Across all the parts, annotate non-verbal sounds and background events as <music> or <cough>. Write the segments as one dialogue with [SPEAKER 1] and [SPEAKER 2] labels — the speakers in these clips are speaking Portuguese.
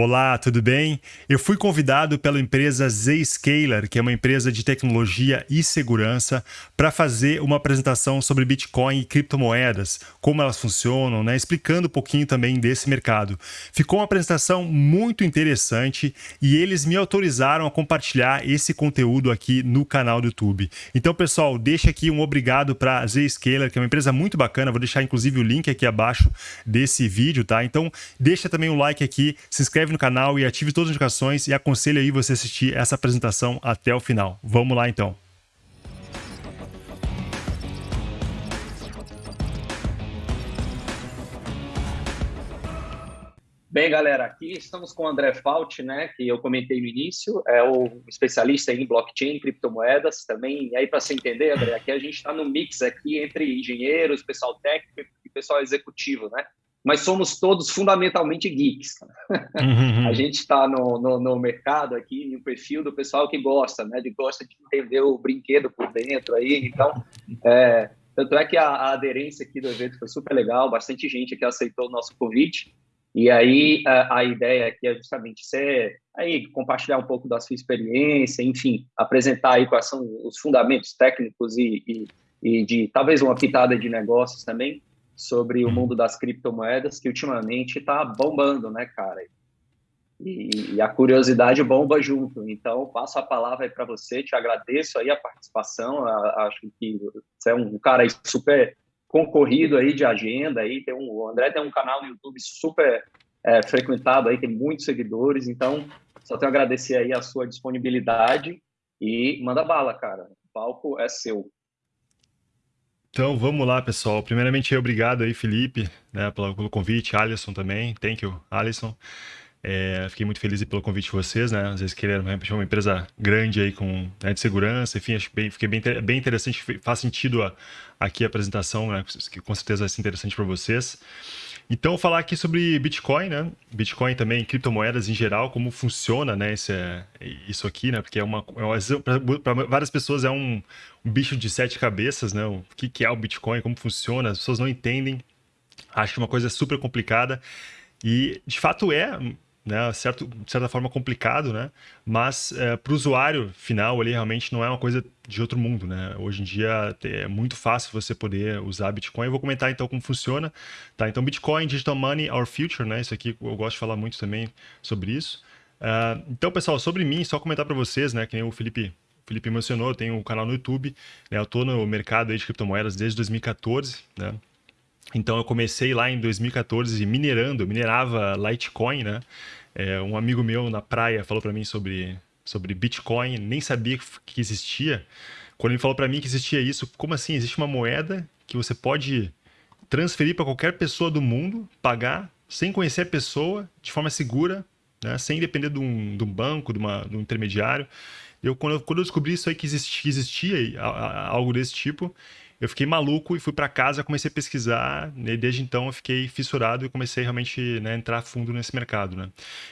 [SPEAKER 1] Olá, tudo bem? Eu fui convidado pela empresa Zscaler, que é uma empresa de tecnologia e segurança, para fazer uma apresentação sobre Bitcoin e criptomoedas, como elas funcionam, né? explicando um pouquinho também desse mercado. Ficou uma apresentação muito interessante e eles me autorizaram a compartilhar esse conteúdo aqui no canal do YouTube. Então, pessoal, deixa aqui um obrigado para Zscaler, que é uma empresa muito bacana. Vou deixar inclusive o link aqui abaixo desse vídeo, tá? Então, deixa também um like aqui, se inscreve inscreve no canal e ative todas as notificações e aconselho aí você assistir essa apresentação até o final. Vamos lá então.
[SPEAKER 2] Bem, galera, aqui estamos com o André Fault, né, que eu comentei no início, é o especialista em blockchain, criptomoedas, também, e aí para você entender, André, aqui a gente está no mix aqui entre engenheiros, pessoal técnico e pessoal executivo, né? Mas somos todos fundamentalmente geeks. Uhum. a gente está no, no, no, mercado aqui, no perfil do pessoal que gosta, né? De gosta de entender o brinquedo por dentro aí. Então, é, tanto é que a, a, aderência aqui do evento foi super legal, bastante gente aqui aceitou o nosso convite. E aí a, a ideia aqui é justamente ser aí compartilhar um pouco da sua experiência, enfim, apresentar aí quais são os fundamentos técnicos e, e, e de talvez uma pitada de negócios também sobre o mundo das criptomoedas, que ultimamente está bombando, né, cara? E, e, a curiosidade bomba junto. Então, passo a palavra aí para você, te agradeço aí a participação, a, acho que você é um cara super concorrido aí de agenda, aí tem um, o André tem um canal no YouTube super é, frequentado aí, tem muitos seguidores, então só tenho a agradecer aí a sua disponibilidade e manda bala, cara. O palco é seu.
[SPEAKER 1] Então vamos lá, pessoal. Primeiramente, obrigado aí, Felipe, né, pelo, pelo convite, Alisson também. Thank you, Alisson. É, fiquei muito feliz pelo convite de vocês, né? Às vezes querer uma empresa grande aí com né, de segurança, enfim, acho bem, fiquei bem, bem interessante, faz sentido a, aqui a apresentação, né? Que com certeza vai ser interessante para vocês. Então, falar aqui sobre Bitcoin, né? Bitcoin também, criptomoedas em geral, como funciona, né? Esse, isso aqui, né? Porque é uma, é para várias pessoas é um, um, bicho de sete cabeças, né? O que, que é o Bitcoin, como funciona, as pessoas não entendem, acham uma coisa super complicada. E, de fato, é, né, certo, de certa forma complicado, né? Mas é, para o usuário final ali realmente não é uma coisa de outro mundo, né? Hoje em dia é muito fácil você poder usar Bitcoin. Eu vou comentar então como funciona, tá? Então Bitcoin, Digital Money, Our Future, né? Isso aqui eu gosto de falar muito também sobre isso. Uh, então, pessoal, sobre mim, só comentar para vocês, né? Que nem o Felipe Felipe mencionou, eu tenho um canal no YouTube, né? Eu estou no mercado de criptomoedas desde 2014, né? Então eu comecei lá em 2014 minerando, eu minerava Litecoin, né? É, um amigo meu na praia falou para mim sobre, sobre Bitcoin, nem sabia que existia. Quando ele falou para mim que existia isso, como assim? Existe uma moeda que você pode transferir para qualquer pessoa do mundo, pagar sem conhecer a pessoa, de forma segura, né? sem depender de um, de um banco, de, uma, de um intermediário. Eu quando, eu, quando eu descobri isso aí que existia, que existia algo desse tipo, eu fiquei maluco e fui para casa, comecei a pesquisar, né, e desde então eu fiquei fissurado e comecei realmente né, entrar fundo nesse mercado, né?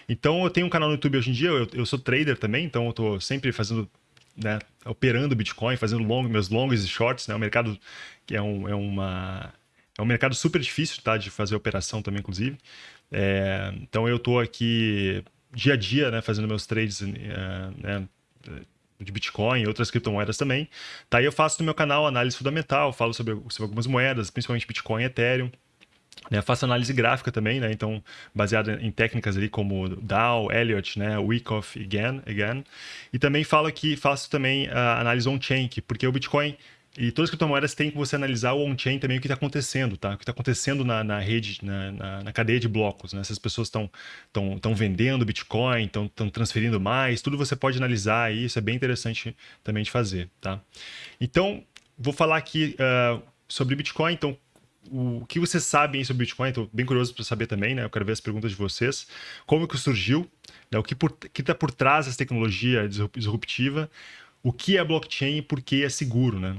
[SPEAKER 1] Então eu tenho um canal no YouTube hoje em dia, eu, eu sou trader também, então eu estou sempre fazendo, né, operando Bitcoin, fazendo long, meus longs e shorts, né? O mercado que é, um, é uma é um mercado super difícil, tá, de fazer operação também, inclusive. É, então eu estou aqui dia a dia, né, fazendo meus trades, é, né, de Bitcoin e outras criptomoedas também. Tá, eu faço no meu canal análise fundamental, falo sobre, sobre algumas moedas, principalmente Bitcoin e Ethereum. Né, faço análise gráfica também, né, então baseada em técnicas ali como Dow, Elliott, né, Wyckoff e Gann. E também falo aqui, faço também a análise on-chain, porque o Bitcoin e todas as criptomoedas têm que você analisar o on-chain também, o que está acontecendo, tá? O que está acontecendo na, na rede, na, na, na, cadeia de blocos, né? Se as pessoas estão vendendo Bitcoin, estão transferindo mais, tudo você pode analisar aí, isso é bem interessante também de fazer, tá? Então, vou falar aqui uh, sobre Bitcoin, então, o que vocês sabem sobre Bitcoin, estou bem curioso para saber também, né? Eu quero ver as perguntas de vocês. Como que surgiu, né? o que está por, por trás dessa tecnologia disruptiva, o que é blockchain e por que é seguro, né?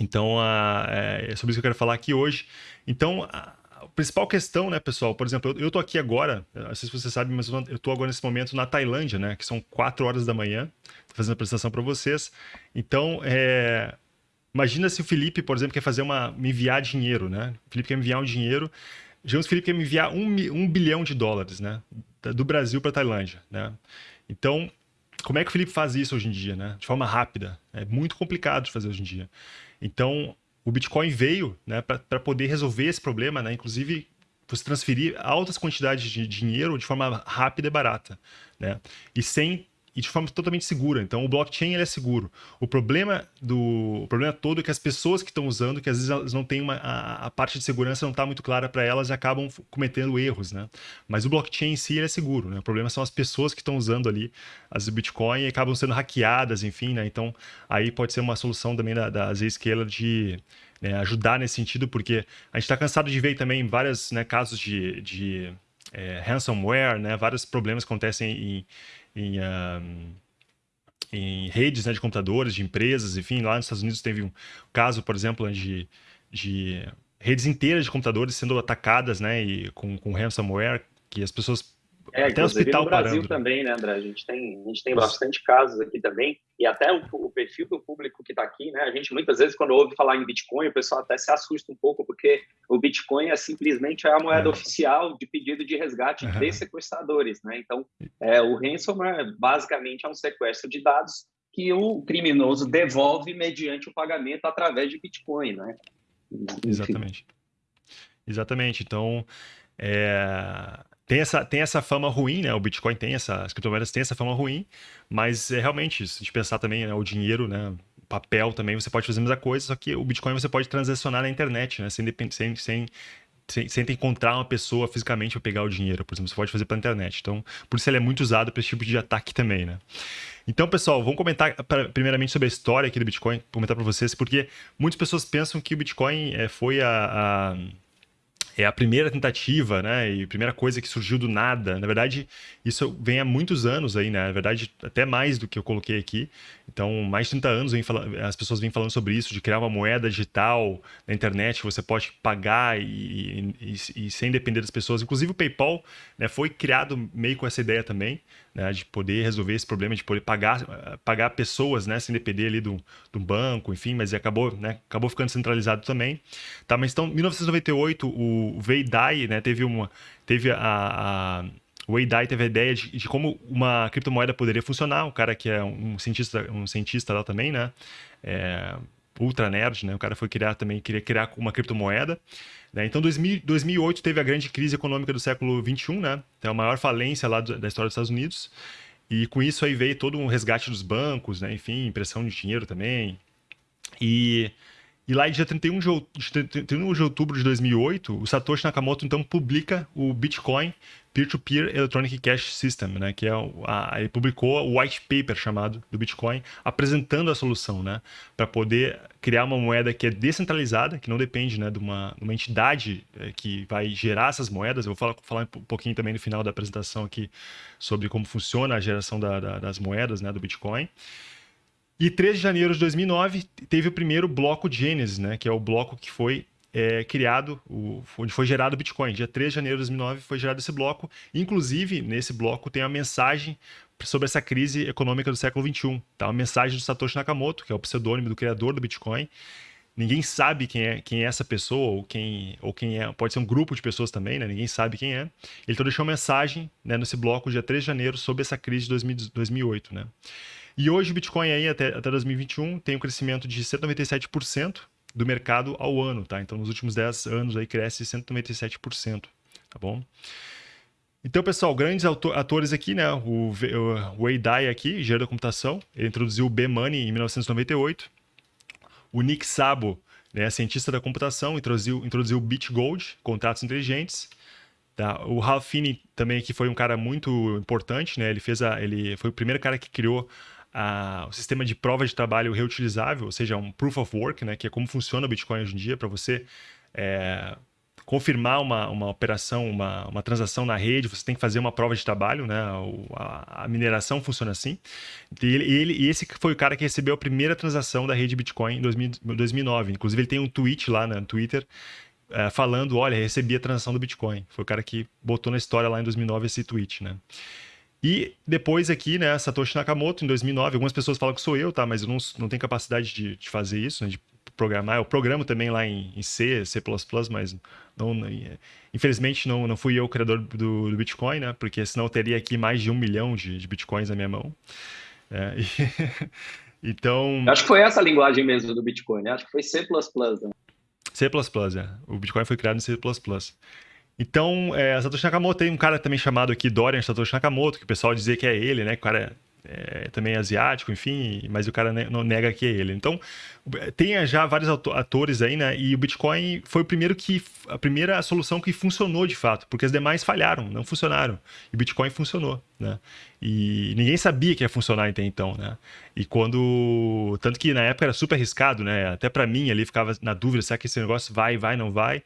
[SPEAKER 1] Então, a, é, é sobre isso que eu quero falar aqui hoje. Então, a, a principal questão, né, pessoal? Por exemplo, eu, estou aqui agora, não sei se você sabe, mas eu estou agora nesse momento na Tailândia, né? Que são 4 horas da manhã, fazendo a apresentação para vocês. Então, é, imagina se o Felipe, por exemplo, quer fazer uma, me enviar dinheiro, né? O Felipe quer me enviar um dinheiro. Digamos que o Felipe quer me enviar um, um bilhão de dólares, né? do Brasil para Tailândia, né? Então, como é que o Felipe faz isso hoje em dia, né? De forma rápida. É muito complicado de fazer hoje em dia. Então, o Bitcoin veio né, para poder resolver esse problema, né? Inclusive, você transferir altas quantidades de dinheiro de forma rápida e barata, né? E sem e de forma totalmente segura. Então, o blockchain ele é seguro. O problema do o problema todo é que as pessoas que estão usando, que às vezes elas não têm uma a, a parte de segurança não está muito clara para elas e acabam cometendo erros, né? Mas o blockchain em si ele é seguro, né? O problema são as pessoas que estão usando ali as Bitcoin e acabam sendo hackeadas, enfim, né? Então, aí pode ser uma solução também da, da de né, ajudar nesse sentido, porque a gente está cansado de ver também vários né, casos de, de é, ransomware, né? Vários problemas acontecem em em, em redes né, de computadores, de empresas, enfim, lá nos Estados Unidos teve um caso, por exemplo, de, de redes inteiras de computadores sendo atacadas, né, e com, com ransomware, que as pessoas
[SPEAKER 2] é, até hospital no Brasil parando. também, né, André? A gente tem, a gente tem bastante casos aqui também, e até o, o perfil do público que está aqui, né? A gente muitas vezes, quando ouve falar em Bitcoin, o pessoal até se assusta um pouco, porque o Bitcoin é simplesmente a moeda é. oficial de pedido de resgate uhum. de sequestradores, né? Então, é, o ransomware basicamente é um sequestro de dados que o criminoso devolve mediante o pagamento através de Bitcoin, né?
[SPEAKER 1] Enfim. Exatamente. Exatamente. Então, é, tem essa, tem essa fama ruim, né? O Bitcoin tem essa, as criptomoedas têm essa fama ruim, mas é realmente, se a gente pensar também, né, o dinheiro, né? Papel também, você pode fazer a mesma coisa, só que o Bitcoin você pode transacionar na internet, né? Sem, sem, sem, sem, sem encontrar uma pessoa fisicamente para pegar o dinheiro, por exemplo, você pode fazer pela internet. Então, por isso ele é muito usado para esse tipo de ataque também, né? Então, pessoal, vamos comentar primeiramente sobre a história aqui do Bitcoin, comentar para vocês, porque muitas pessoas pensam que o Bitcoin é, foi a, a é a primeira tentativa, né? E primeira coisa que surgiu do nada. Na verdade, isso vem há muitos anos aí, né? Na verdade, até mais do que eu coloquei aqui. Então, mais de 30 anos as pessoas vêm falando sobre isso, de criar uma moeda digital na internet você pode pagar e, e, e sem depender das pessoas. Inclusive, o PayPal né, foi criado meio com essa ideia também, né, de poder resolver esse problema, de poder pagar, pagar pessoas né, sem depender ali do, do banco, enfim, mas acabou, né, acabou ficando centralizado também. Tá, mas então, em 1998, o Veidai né, teve, uma, teve a, a o Wei Dai teve a ideia de, de, como uma criptomoeda poderia funcionar. O cara que é um cientista, um cientista lá também, né? É, ultra nerd, né? O cara foi criar também, queria criar uma criptomoeda. Né? Então, 2000, 2008 teve a grande crise econômica do século 21, né? Então, a maior falência lá do, da história dos Estados Unidos. E com isso aí veio todo um resgate dos bancos, né? Enfim, impressão de dinheiro também. E e lá, dia 31 de, 31 de outubro de 2008, o Satoshi Nakamoto então publica o Bitcoin Peer-to-Peer -Peer Electronic Cash System, né? Que é a, ele publicou o white paper chamado do Bitcoin, apresentando a solução, né? Para poder criar uma moeda que é descentralizada, que não depende, né, de uma, uma entidade é, que vai gerar essas moedas. Eu vou falar, falar um pouquinho também no final da apresentação aqui sobre como funciona a geração da, da, das moedas, né, do Bitcoin. E 13 de janeiro de 2009 teve o primeiro bloco Genesis, né, que é o bloco que foi é, criado, o, onde foi gerado o Bitcoin. Dia 3 de janeiro de 2009 foi gerado esse bloco. Inclusive, nesse bloco tem a mensagem sobre essa crise econômica do século 21. Tá? Uma mensagem do Satoshi Nakamoto, que é o pseudônimo do criador do Bitcoin. Ninguém sabe quem é, quem é essa pessoa, ou quem, ou quem é. Pode ser um grupo de pessoas também, né? Ninguém sabe quem é. Ele então deixou uma mensagem né, nesse bloco, dia 3 de janeiro, sobre essa crise de 2000, 2008. Né? E hoje o Bitcoin aí até, até 2021 tem um crescimento de 197% do mercado ao ano, tá? Então nos últimos 10 anos aí cresce 197%, tá bom? Então, pessoal, grandes atores aqui, né? O, Wei Dai aqui, engenheiro da computação, ele introduziu o B-Money em 1998. O Nick Szabo, né, cientista da computação, introduziu, introduziu o BitGold, contratos inteligentes. Tá? O Ralph Finney também que foi um cara muito importante, né? Ele fez a, ele foi o primeiro cara que criou a, o sistema de prova de trabalho reutilizável, ou seja, um proof of work, né, que é como funciona o Bitcoin hoje em dia, para você é, confirmar uma, uma operação, uma, uma transação na rede, você tem que fazer uma prova de trabalho, né? A, a mineração funciona assim. E, ele, ele, esse foi o cara que recebeu a primeira transação da rede Bitcoin em 2000, 2009. Inclusive, ele tem um tweet lá né, no Twitter é, falando: olha, recebi a transação do Bitcoin. Foi o cara que botou na história lá em 2009 esse tweet, né? E depois aqui, né, Satoshi Nakamoto, em 2009, algumas pessoas falam que sou eu, tá? Mas eu não, não tenho capacidade de, de fazer isso, né, de programar. Eu programo também lá em, em C, C++, mas não, não, infelizmente não, não fui eu o criador do, do, Bitcoin, né? Porque senão eu teria aqui mais de um milhão de, de Bitcoins na minha mão. É, e, <laughs> então...
[SPEAKER 2] Acho que foi essa a linguagem mesmo do Bitcoin, né? Acho que foi C++, né?
[SPEAKER 1] C++, é. O Bitcoin foi criado em C++. Então, é, Satoshi Nakamoto tem um cara também chamado aqui Dorian Satoshi Nakamoto, que o pessoal dizia que é ele, né? Que o cara é, também asiático, enfim, mas o cara não nega que é ele. Então, tem já vários atores aí, né? E o Bitcoin foi o primeiro que a primeira solução que funcionou de fato, porque as demais falharam, não funcionaram. E o Bitcoin funcionou, né? E ninguém sabia que ia funcionar até então, né? E quando tanto que na época era super arriscado, né? Até para mim ali ficava na dúvida, será que esse negócio vai, vai, não vai?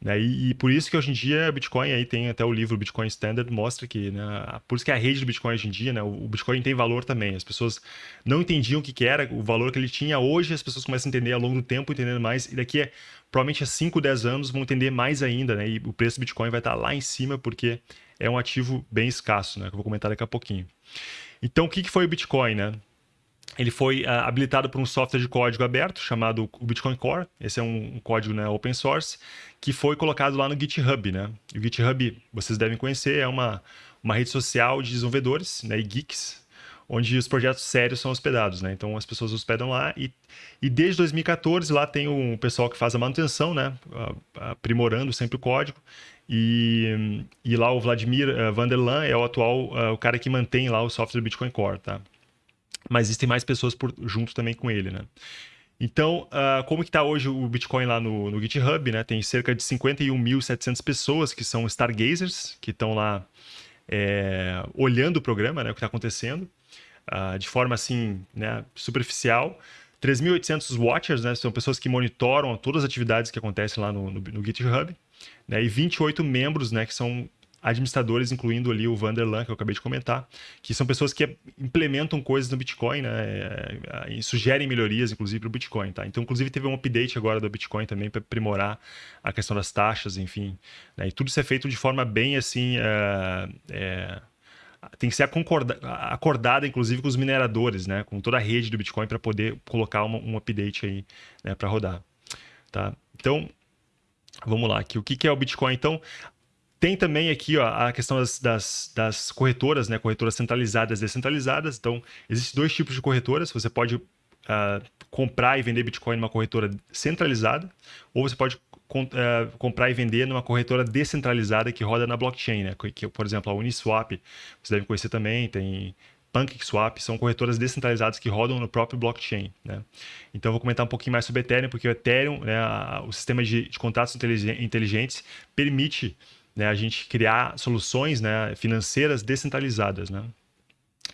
[SPEAKER 1] Né? E, e, por isso que hoje em dia Bitcoin aí tem até o livro Bitcoin Standard mostra que, né, por isso que a rede do Bitcoin hoje em dia, né, o Bitcoin tem valor também. As pessoas não entendiam o que, que era, o valor que ele tinha. Hoje as pessoas começam a entender ao longo do tempo, entendendo mais. E daqui a provavelmente a 5, 10 anos vão entender mais ainda, né? E o preço do Bitcoin vai estar lá em cima porque é um ativo bem escasso, né? Que eu vou comentar daqui a pouquinho. Então, o que, que foi o Bitcoin, né? Ele foi uh, habilitado por um software de código aberto chamado Bitcoin Core. Esse é um, um, código né, open source que foi colocado lá no GitHub. Né? O GitHub, vocês devem conhecer, é uma, uma rede social de desenvolvedores né, e geeks, onde os projetos sérios são hospedados. Né? Então as pessoas hospedam lá e, e desde 2014 lá tem um pessoal que faz a manutenção, né, aprimorando sempre o código. E, e lá o Vladimir uh, Vanderlan é o atual uh, o cara que mantém lá o software Bitcoin Core, tá? Mas existem mais pessoas por, junto também com ele, né? Então, uh, como que está hoje o Bitcoin lá no, no GitHub, né? Tem cerca de 51.700 pessoas que são stargazers, que estão lá é, olhando o programa, né? O que está acontecendo, uh, de forma assim, né? Superficial. 3.800 watchers, né? São pessoas que monitoram todas as atividades que acontecem lá no, no, no GitHub. Né? E 28 membros, né? Que são administradores, incluindo ali o Vanderlan, que eu acabei de comentar, que são pessoas que implementam coisas no Bitcoin, né? É, e sugerem melhorias, inclusive, para o Bitcoin, tá? Então, inclusive, teve um update agora do Bitcoin também para aprimorar a questão das taxas, enfim. Né? E tudo isso é feito de forma bem, assim... É, é, tem que ser acordada, inclusive, com os mineradores, né? Com toda a rede do Bitcoin para poder colocar uma, um update aí né? para rodar, tá? Então, Vamos lá, aqui. o que é o Bitcoin? Então, tem também aqui ó, a questão das, das, das, corretoras, né? corretoras centralizadas e descentralizadas. Então, existem dois tipos de corretoras. Você pode uh, comprar e vender Bitcoin numa corretora centralizada, ou você pode uh, comprar e vender numa corretora descentralizada que roda na blockchain. Né? Que, por exemplo, a Uniswap, você deve conhecer também, tem PancakeSwap, são corretoras descentralizadas que rodam no próprio blockchain. Né? Então, eu vou comentar um pouquinho mais sobre Ethereum, porque o Ethereum, né, o sistema de, de contratos inteligentes, permite né, a gente criar soluções né, financeiras descentralizadas. Né?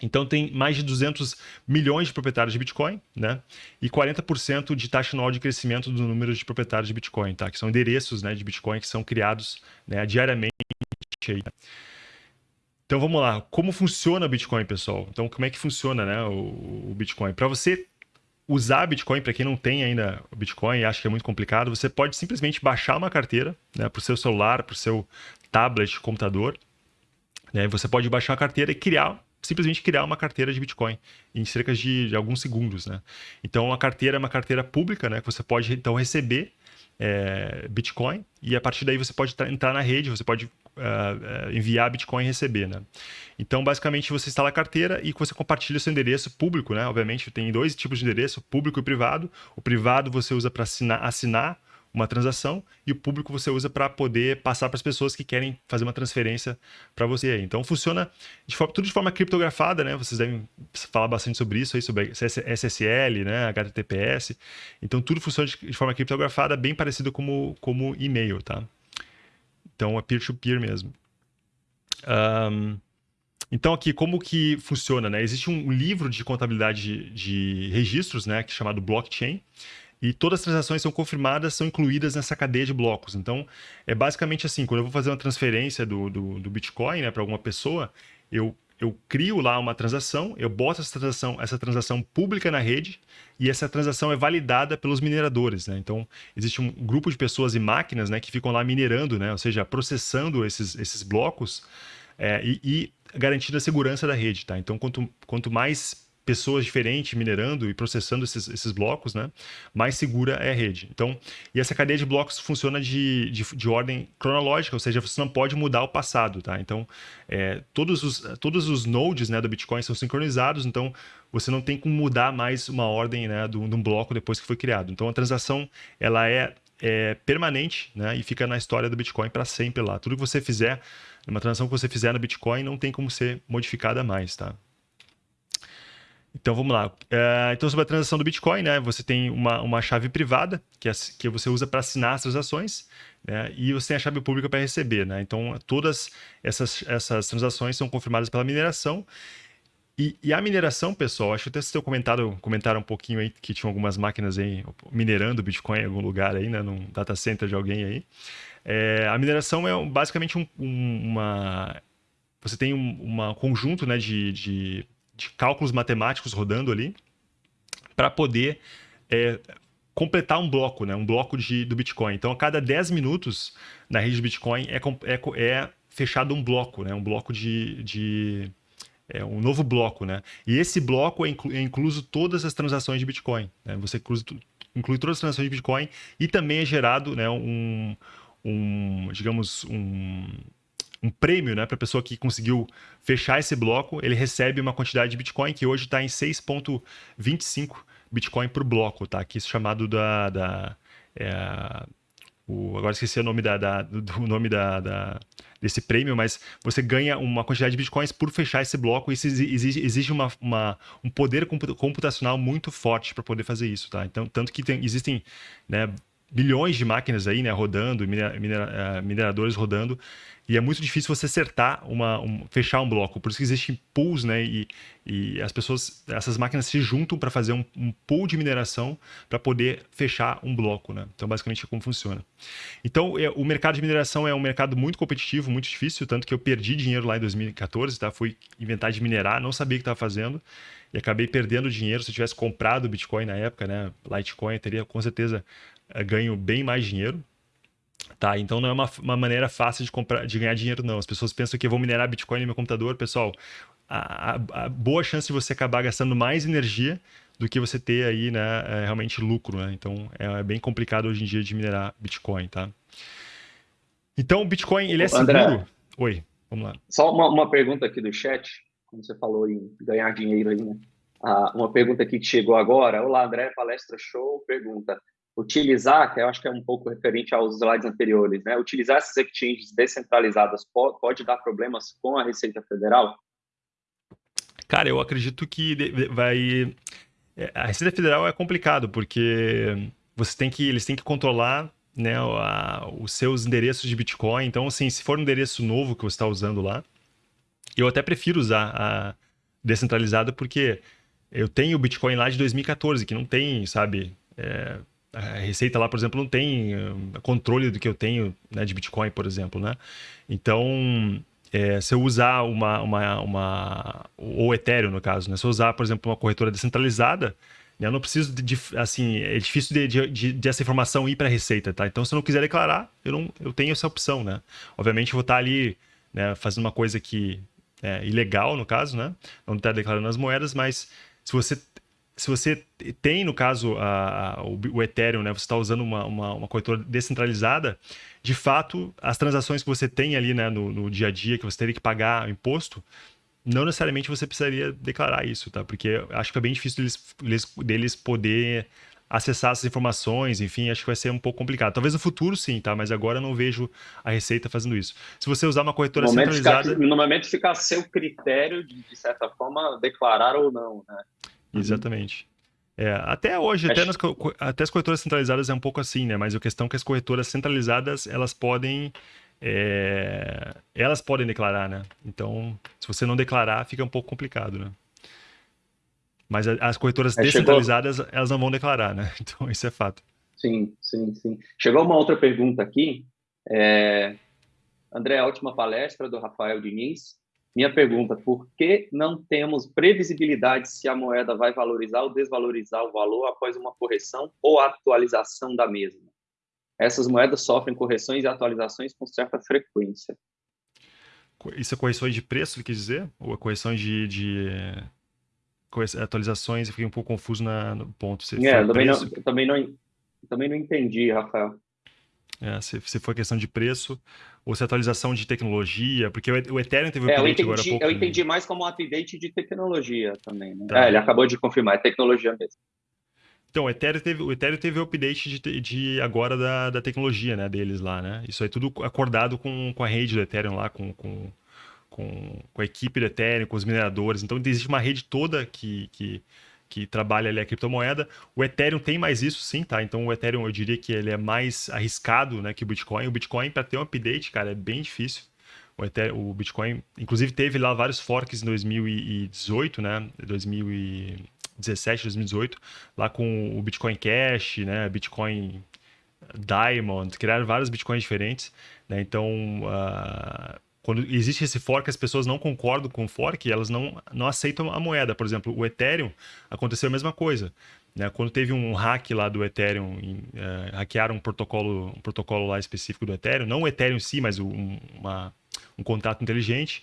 [SPEAKER 1] Então tem mais de 200 milhões de proprietários de Bitcoin, né? E 40% de taxa anual de crescimento do número de proprietários de Bitcoin, tá? Que são endereços, né, de Bitcoin que são criados, né, diariamente. Aí. Então vamos lá, como funciona o Bitcoin, pessoal? Então como é que funciona, né, o, o Bitcoin? Para você usar Bitcoin, para quem não tem ainda Bitcoin e acha que é muito complicado, você pode simplesmente baixar uma carteira né, para o seu celular, para o seu tablet, computador. Né, você pode baixar a carteira e criar, simplesmente criar uma carteira de Bitcoin em cerca de, de alguns segundos. Né? Então, a carteira é uma carteira pública, né, que você pode então receber é, Bitcoin e a partir daí você pode entrar na rede, você pode uh, enviar Bitcoin e receber, né? Então, basicamente, você instala a carteira e você compartilha seu endereço público, né? Obviamente, tem dois tipos de endereço, público e privado. O privado você usa para assinar, assinar uma transação e o público você usa para poder passar para as pessoas que querem fazer uma transferência para você. Então funciona de forma, tudo de forma criptografada, né? Vocês devem falar bastante sobre isso aí, sobre SSL, né? HTTPS. Então tudo funciona de, de forma criptografada, bem parecido como como e-mail, tá? Então é peer-to-peer -peer mesmo. Um, então aqui, como que funciona, né? Existe um livro de contabilidade de, de registros, né, que é chamado blockchain, e todas as transações são confirmadas, são incluídas nessa cadeia de blocos. Então, é basicamente assim, quando eu vou fazer uma transferência do, do, do Bitcoin né, para alguma pessoa, eu eu crio lá uma transação, eu boto essa transação, essa transação pública na rede e essa transação é validada pelos mineradores. Né? Então, existe um grupo de pessoas e máquinas né, que ficam lá minerando, né? ou seja, processando esses, esses blocos é, e, e, garantindo a segurança da rede. Tá? Então, quanto, quanto mais pessoas diferentes minerando e processando esses, esses blocos, né, mais segura é a rede. Então, e essa cadeia de blocos funciona de, de, de ordem cronológica, ou seja, você não pode mudar o passado, tá? Então, é, todos, os, todos os nodes né, do Bitcoin são sincronizados, então você não tem como mudar mais uma ordem né, de um bloco depois que foi criado. Então, a transação ela é, é permanente né, e fica na história do Bitcoin para sempre lá. Tudo que você fizer, uma transação que você fizer no Bitcoin não tem como ser modificada mais, tá? Então vamos lá. Uh, então, sobre a transação do Bitcoin, né? Você tem uma, uma chave privada que, é, que você usa para assinar as transações, né? E você tem a chave pública para receber, né? Então, todas essas, essas transações são confirmadas pela mineração. E, e a mineração, pessoal, acho que até vocês comentaram, comentaram um pouquinho aí que tinham algumas máquinas aí minerando Bitcoin em algum lugar aí, né? Num data center de alguém aí. É, a mineração é basicamente um, uma. Você tem um uma conjunto né, de, de de cálculos matemáticos rodando ali para poder é, completar um bloco, né? um bloco de, do Bitcoin. Então, a cada 10 minutos na rede de Bitcoin é, é, é fechado um bloco, né? um bloco de, de é um novo bloco, né? E esse bloco é, inclu é incluso todas as transações de Bitcoin. Né? Você inclui, inclui, todas as transações de Bitcoin e também é gerado, né, um, um digamos, um, um prêmio né, para a pessoa que conseguiu fechar esse bloco, ele recebe uma quantidade de Bitcoin que hoje está em 6,25 Bitcoin por bloco, tá? Aqui isso chamado da. da é, o, agora esqueci o nome, da, da do nome da, da, desse prêmio, mas você ganha uma quantidade de bitcoins por fechar esse bloco. Isso exige, exige uma, uma, um poder computacional muito forte para poder fazer isso, tá? Então, tanto que tem, existem né, bilhões de máquinas aí, né, rodando, minera, eh, mineradores rodando, e é muito difícil você acertar uma, um, fechar um bloco. Por isso que existem pools, né? E, e as pessoas, essas máquinas se juntam para fazer um, um, pool de mineração para poder fechar um bloco, né? Então, basicamente, é como funciona. Então, é, o mercado de mineração é um mercado muito competitivo, muito difícil, tanto que eu perdi dinheiro lá em 2014, tá? Fui inventar de minerar, não sabia o que estava fazendo e acabei perdendo dinheiro. Se eu tivesse comprado Bitcoin na época, né? Litecoin, eu teria com certeza ganho bem mais dinheiro, Tá, então não é uma, uma maneira fácil de, comprar, de ganhar dinheiro, não. As pessoas pensam que eu vou minerar Bitcoin no meu computador. Pessoal, a, a, a boa chance de você acabar gastando mais energia do que você ter aí, né, é realmente lucro, né? Então é, é, bem complicado hoje em dia de minerar Bitcoin, tá? Então o Bitcoin, ele é André, seguro? Oi, vamos lá.
[SPEAKER 2] Só uma, uma pergunta aqui do chat, como você falou em ganhar dinheiro aí, né? Ah, uma pergunta aqui que chegou agora. Olá, André, palestra show. Pergunta: utilizar, que eu acho que é um pouco referente aos slides anteriores, né? Utilizar essas exchanges descentralizadas pode, pode dar problemas com a Receita Federal?
[SPEAKER 1] Cara, eu acredito que vai. É, a Receita Federal é complicado, porque você tem que. Eles têm que controlar né, a, os seus endereços de Bitcoin. Então, assim, se for um endereço novo que você está usando lá, eu até prefiro usar a descentralizada, porque eu tenho o Bitcoin lá de 2014, que não tem, sabe, é, a Receita lá, por exemplo, não tem uh, controle do que eu tenho né, de Bitcoin, por exemplo, né? Então, é, se eu usar uma, uma, uma... ou Ethereum, no caso, né? Se eu usar, por exemplo, uma corretora descentralizada, né, eu não preciso de, de assim, é difícil de, de, de, de essa informação ir para a Receita, tá? Então, se eu não quiser declarar, eu, não, eu tenho essa opção, né? Obviamente, eu vou estar ali né, fazendo uma coisa que é ilegal, no caso, né? Não estar declarando as moedas, mas se você se você tem, no caso, a, a, o, Ethereum, né, você está usando uma, uma, uma, corretora descentralizada, de fato, as transações que você tem ali né, no, no dia a dia, que você teria que pagar imposto, não necessariamente você precisaria declarar isso, tá? Porque acho que é bem difícil deles, deles, deles poder acessar essas informações, enfim, acho que vai ser um pouco complicado. Talvez no futuro sim, tá? Mas agora eu não vejo a Receita fazendo isso. Se você usar uma corretora centralizada...
[SPEAKER 2] Fica, no momento fica a seu critério de, de certa forma, declarar ou não, né?
[SPEAKER 1] Uhum. Exatamente. É, até hoje, até, nas, até, as corretoras centralizadas é um pouco assim, né? Mas a questão é que as corretoras centralizadas, elas podem... É, elas podem declarar, né? Então, se você não declarar, fica um pouco complicado, né? Mas as corretoras é, descentralizadas, chegou... elas não vão declarar, né? <laughs> Então, isso é fato.
[SPEAKER 2] Sim, sim, sim. Chegou uma outra pergunta aqui. É... André, a última palestra do Rafael Diniz. Minha pergunta: por que não temos previsibilidade se a moeda vai valorizar ou desvalorizar o valor após uma correção ou atualização da mesma? Essas moedas sofrem correções e atualizações com certa frequência.
[SPEAKER 1] Isso é correções de preço, quer dizer? Ou é correções de, de, atualizações e fiquei um pouco confuso na, no ponto.
[SPEAKER 2] Se é, também não, também, não, também não entendi, Rafael.
[SPEAKER 1] É, se, se foi questão de preço ou se é atualização de tecnologia, porque o Ethereum teve um é, update agora há pouco.
[SPEAKER 2] Eu entendi mais como um update de tecnologia também. Né? Tá. É, ele acabou de confirmar, é tecnologia mesmo.
[SPEAKER 1] Então, o Ethereum teve o Ethereum teve update de, de agora da, da tecnologia né, deles lá, né? Isso aí tudo acordado com, com a rede do Ethereum lá, com, com, com, com a equipe do Ethereum, com os mineradores. Então, existe uma rede toda que, que, que trabalha ali a criptomoeda. O Ethereum tem mais isso, sim, tá? Então, o Ethereum, eu diria que ele é mais arriscado né, que o Bitcoin. O Bitcoin, para ter um update, cara, é bem difícil. O, Ethereum, o Bitcoin, inclusive, teve lá vários forks em 2018, né? 2000 2017, 2018, lá com o Bitcoin Cash, né, Bitcoin Diamond, criaram vários Bitcoins diferentes, né? Então, uh, quando existe esse fork, as pessoas não concordam com o fork, elas não, não aceitam a moeda. Por exemplo, o Ethereum aconteceu a mesma coisa. Né? Quando teve um hack lá do Ethereum, em, uh, hackearam um protocolo, um protocolo lá específico do Ethereum, não o Ethereum em si, mas um, uma, um contato inteligente,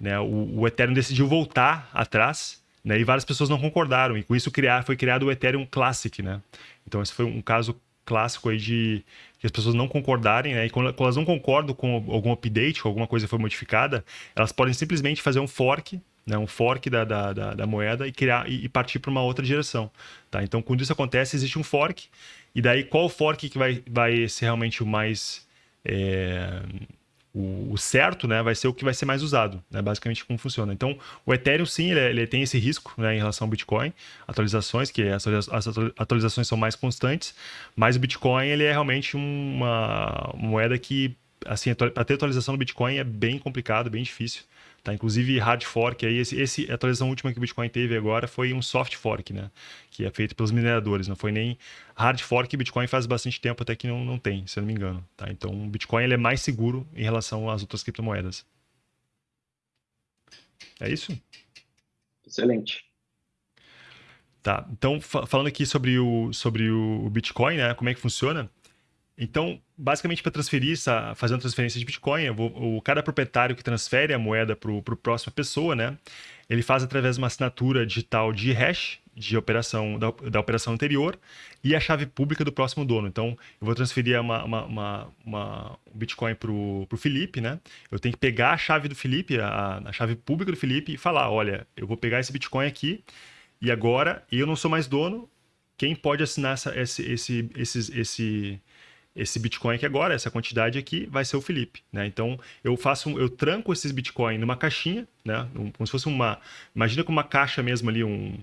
[SPEAKER 1] né? o, o Ethereum decidiu voltar atrás né? E várias pessoas não concordaram, e com isso criar, foi criado o Ethereum Classic, né? Então esse foi um caso clássico aí de as pessoas não concordarem, né? E quando, quando elas não concordam com algum update, com alguma coisa foi modificada, elas podem simplesmente fazer um fork, né? Um fork da, da, da, da moeda e criar e, e partir para uma outra direção, tá? Então quando isso acontece existe um fork e daí qual fork que vai, vai ser realmente o mais é, o, o, certo né, vai ser o que vai ser mais usado, né, basicamente como funciona. Então, o Ethereum, sim, ele, ele tem esse risco né, em relação ao Bitcoin, atualizações, que as, as atualizações são mais constantes, mas o Bitcoin ele é realmente uma, uma moeda que, assim, para ter atualização do Bitcoin é bem complicado, bem difícil. Tá? Inclusive, hard fork, aí, esse, esse, a atualização última que o Bitcoin teve agora foi um soft fork, né? que é feito pelos mineradores, não foi nem hard fork, que Bitcoin faz bastante tempo até que não, não tem, se eu não me engano. Tá? Então, o Bitcoin ele é mais seguro em relação às outras criptomoedas. É isso?
[SPEAKER 2] Excelente.
[SPEAKER 1] Tá, então falando aqui sobre o, sobre o Bitcoin, né, como é que funciona, então, basicamente, para transferir, fazer uma transferência de Bitcoin, vou, o, cada proprietário que transfere a moeda para a próxima pessoa, né, ele faz através de uma assinatura digital de hash de operação da, da operação anterior e a chave pública do próximo dono. Então, eu vou transferir uma, uma, uma, uma um Bitcoin para o Felipe, né? Eu tenho que pegar a chave do Felipe, a, a chave pública do Felipe e falar, olha, eu vou pegar esse Bitcoin aqui e agora eu não sou mais dono, quem pode assinar essa, esse, esse, esse, esse esse Bitcoin aqui agora, essa quantidade aqui, vai ser o Felipe, né? Então, eu faço, eu tranco esses Bitcoin numa caixinha, né? Como se fosse uma, imagina com uma caixa mesmo ali, um,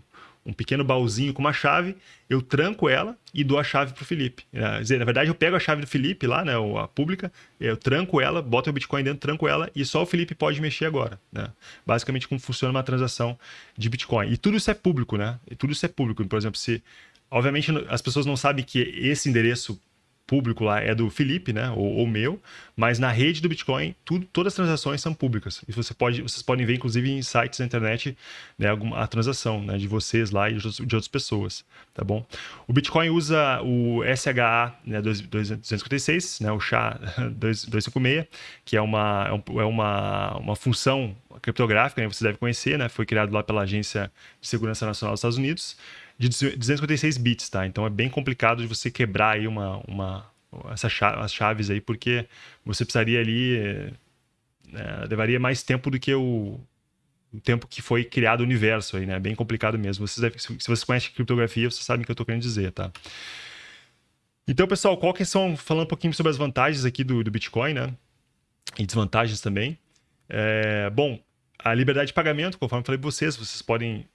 [SPEAKER 1] um pequeno baúzinho com uma chave, eu tranco ela e dou a chave para o Felipe. Quer dizer, na verdade, eu pego a chave do Felipe lá, né, a pública, eu tranco ela, boto o Bitcoin dentro, tranco ela e só o Felipe pode mexer agora. Né? Basicamente, como funciona uma transação de Bitcoin. E tudo isso é público, né? E tudo isso é público. Por exemplo, se. Obviamente, as pessoas não sabem que esse endereço público lá é do Felipe, né, ou, ou, meu, mas na rede do Bitcoin, tudo, todas as transações são públicas. E você pode, vocês podem ver, inclusive, em sites da internet, né, a transação né, de vocês lá e de, outras pessoas, tá bom? O Bitcoin usa o SHA né, 256, né, o SHA-256, <laughs> que é uma, é, é uma, uma função criptográfica, né, você deve conhecer, né, foi criado lá pela Agência de Segurança Nacional dos Estados Unidos, de 256 bits, tá? Então é bem complicado de você quebrar aí uma, uma essa chave, as chaves aí, porque você precisaria ali é, levaria mais tempo do que o, o, tempo que foi criado o universo aí, né? É bem complicado mesmo. Devem, se vocês conhecem criptografia, vocês sabem o que eu estou querendo dizer, tá? Então, pessoal, qual que são, falando um pouquinho sobre as vantagens aqui do, do Bitcoin, né? E desvantagens também. É, bom, a liberdade de pagamento, conforme eu falei para vocês, vocês podem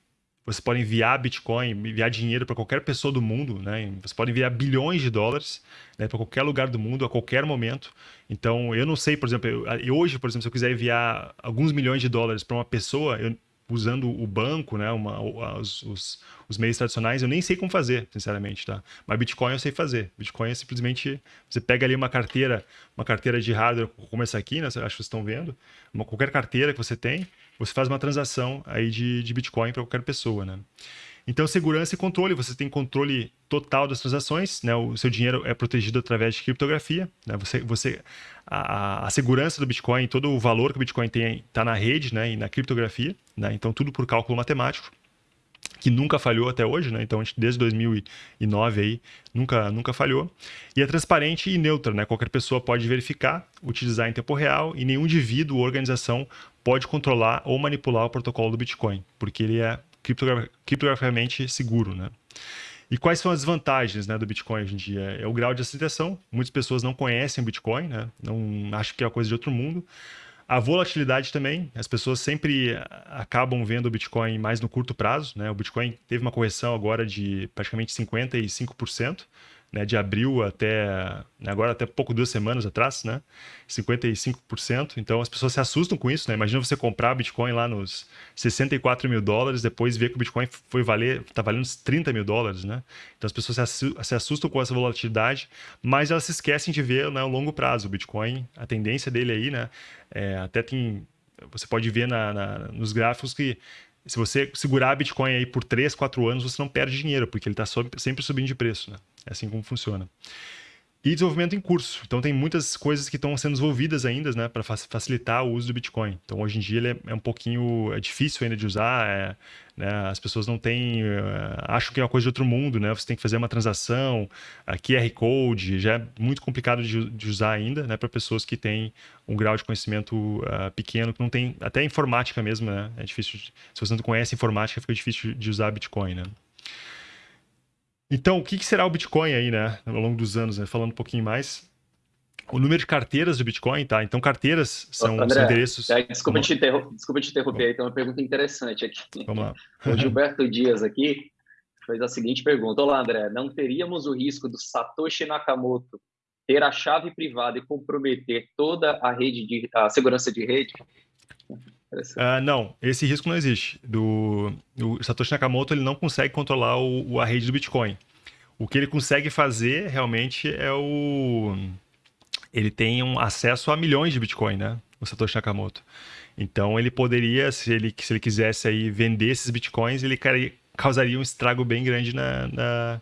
[SPEAKER 1] você pode enviar Bitcoin, enviar dinheiro para qualquer pessoa do mundo, né? Você pode enviar bilhões de dólares né, para qualquer lugar do mundo, a qualquer momento. Então, eu não sei, por exemplo, eu, hoje, por exemplo, se eu quiser enviar alguns milhões de dólares para uma pessoa, eu, usando o banco, né, uma, os, os, os, meios tradicionais, eu nem sei como fazer, sinceramente, tá? Mas Bitcoin eu sei fazer. Bitcoin é simplesmente você pega ali uma carteira, uma carteira de hardware, como essa aqui, né? Acho que vocês estão vendo, uma, qualquer carteira que você tem, você faz uma transação aí de, de Bitcoin para qualquer pessoa, né? Então, segurança e controle, você tem controle total das transações, né? O seu dinheiro é protegido através de criptografia, né? Você, você, a, a segurança do Bitcoin, todo o valor que o Bitcoin tem está na rede, né? E na criptografia, né? Então, tudo por cálculo matemático. que nunca falhou até hoje, né? Então, desde 2009 aí, nunca, nunca falhou. E é transparente e neutra, né? Qualquer pessoa pode verificar, utilizar em tempo real e nenhum indivíduo ou organização pode controlar ou manipular o protocolo do Bitcoin, porque ele é criptograficamente seguro, né? E quais são as vantagens né, do Bitcoin hoje em dia? É o grau de aceitação. Muitas pessoas não conhecem o Bitcoin, né? não acham que é uma coisa de outro mundo. A volatilidade também, as pessoas sempre acabam vendo o Bitcoin mais no curto prazo. Né? O Bitcoin teve uma correção agora de praticamente 55% né, de abril até agora até pouco duas semanas atrás, né, 55%. Então as pessoas se assustam com isso, né? Imagina você comprar Bitcoin lá nos 64 mil dólares, depois ver que o Bitcoin foi valer, está valendo uns 30 mil dólares, né? Então as pessoas se assustam com essa volatilidade, mas elas se esquecem de ver né, o longo prazo. O Bitcoin, a tendência dele aí, né? É, até tem você pode ver na, na, nos gráficos que se você segurar Bitcoin aí por 3, 4 anos, você não perde dinheiro, porque ele está sempre subindo de preço. Né? É assim como funciona. E desenvolvimento em curso. Então, tem muitas coisas que estão sendo desenvolvidas ainda né, para facilitar o uso do Bitcoin. Então, hoje em dia, ele é, é um pouquinho é difícil ainda de usar. É, né, as pessoas não têm. Uh, acham que é uma coisa de outro mundo. Né? Você tem que fazer uma transação, a QR Code. Já é muito complicado de, de usar ainda né, para pessoas que têm um grau de conhecimento uh, pequeno, que não tem. Até informática mesmo. Né? É difícil. De, se você não conhece informática, fica difícil de usar Bitcoin. Né? Então, o que, será o Bitcoin aí, né? Ao longo dos anos, né? Falando um pouquinho mais. O número de carteiras do Bitcoin, tá? Então, carteiras são, André, são endereços.
[SPEAKER 2] É, desculpa, te desculpa te interromper, aí, tem uma pergunta interessante aqui.
[SPEAKER 1] Vamos lá.
[SPEAKER 2] O Gilberto Dias aqui fez a seguinte pergunta: Olá, André, não teríamos o risco do Satoshi Nakamoto ter a chave privada e comprometer toda a rede de a segurança de rede?
[SPEAKER 1] Uh, não, esse risco não existe. Do, o Satoshi Nakamoto ele não consegue controlar o, a rede do Bitcoin. O que ele consegue fazer realmente é o. Ele tem um acesso a milhões de Bitcoin, né? O Satoshi Nakamoto. Então ele poderia, se ele, se ele quisesse aí vender esses Bitcoins, ele causaria um estrago bem grande na, na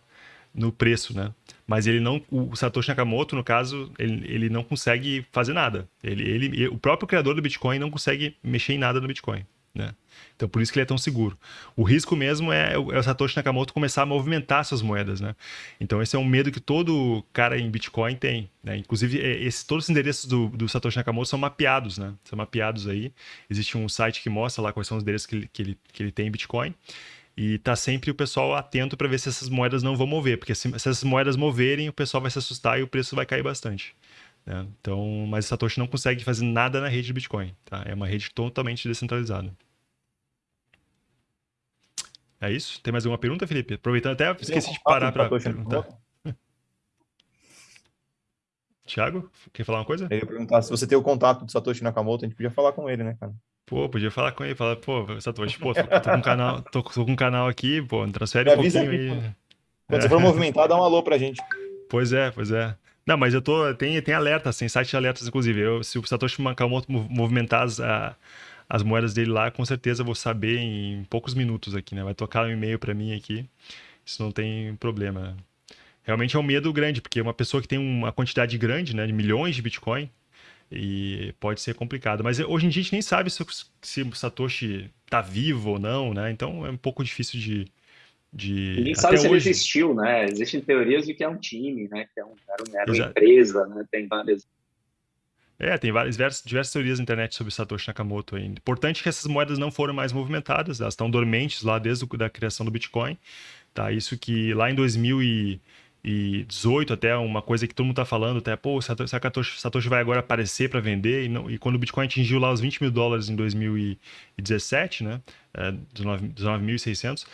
[SPEAKER 1] no preço, né? Mas ele não, o Satoshi Nakamoto, no caso, ele, ele não consegue fazer nada. Ele, ele, o próprio criador do Bitcoin não consegue mexer em nada no Bitcoin, né? Então, por isso que ele é tão seguro. O risco mesmo é, é o Satoshi Nakamoto começar a movimentar suas moedas, né? Então, esse é um medo que todo cara em Bitcoin tem, né? Inclusive, é, esse, todos os endereços do, do, Satoshi Nakamoto são mapeados, né? São mapeados aí. Existe um site que mostra lá quais são os endereços que ele, que ele, que ele tem em Bitcoin. E tá sempre o pessoal atento para ver se essas moedas não vão mover, porque se, se, essas moedas moverem, o pessoal vai se assustar e o preço vai cair bastante. Né? Então, mas o Satoshi não consegue fazer nada na rede de Bitcoin. Tá? É uma rede totalmente descentralizada. É isso? Tem mais alguma pergunta, Felipe? Aproveitando até, esqueci de parar para perguntar. <laughs> Tiago, quer falar uma coisa?
[SPEAKER 3] Eu ia perguntar se você tem o contato do Satoshi Nakamoto, a gente podia falar com ele, né, cara?
[SPEAKER 1] Pô, podia falar com ele, falar, pô, Satoshi, pô, tô, tô, com um canal, tô, tô, com um canal aqui, pô, transfere um pouquinho aí.
[SPEAKER 3] Quando é. você for movimentar, dá um alô pra gente.
[SPEAKER 1] Pois é, pois é. Não, mas eu tô, tem, tem alertas, tem site de alertas, inclusive. Eu, se o Satoshi Nakamoto movimentar as, a, as moedas dele lá, com certeza eu vou saber em poucos minutos aqui, né? Vai tocar um e-mail para mim aqui, isso não tem problema. Realmente é um medo grande, porque uma pessoa que tem uma quantidade grande, né, de milhões de Bitcoin, e pode ser complicado. Mas hoje em dia a gente nem sabe se, se o Satoshi está vivo ou não, né? Então é um pouco difícil de. de...
[SPEAKER 2] Ninguém sabe se hoje... ele existiu, né? Existem teorias de que é um time, né? Que é um, era uma empresa, né? Tem várias.
[SPEAKER 1] É, tem várias, diversas, diversas teorias na internet sobre Satoshi Nakamoto ainda. Importante que essas moedas não foram mais movimentadas, elas estão dormentes lá desde a criação do Bitcoin. Tá? Isso que lá em 2000 e 2018 até uma coisa que todo mundo está falando, até, pô, Satoshi, Satoshi vai agora aparecer para vender, e, não, e, quando o Bitcoin atingiu lá os 20 mil dólares em 2017, né, é, 19.600,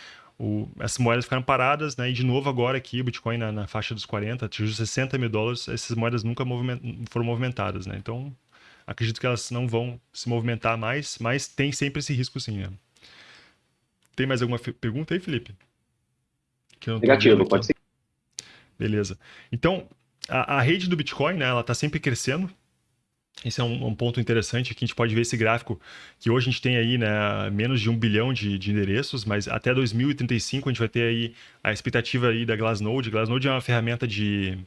[SPEAKER 1] essas moedas ficaram paradas, né, e de novo agora aqui o Bitcoin na, na faixa dos 40, atingiu 60 mil dólares, essas moedas nunca moviment, foram movimentadas, né, então acredito que elas não vão se movimentar mais, mas tem sempre esse risco sim, né. Tem mais alguma pergunta aí, Felipe?
[SPEAKER 2] Negativo, pode ser.
[SPEAKER 1] Beleza. Então, a, a rede do Bitcoin, né, ela está sempre crescendo. Esse é um, um, ponto interessante que a gente pode ver esse gráfico, que hoje a gente tem aí né, menos de um bilhão de, de, endereços, mas até 2035 a gente vai ter aí a expectativa aí da Glassnode. Glassnode é uma ferramenta de,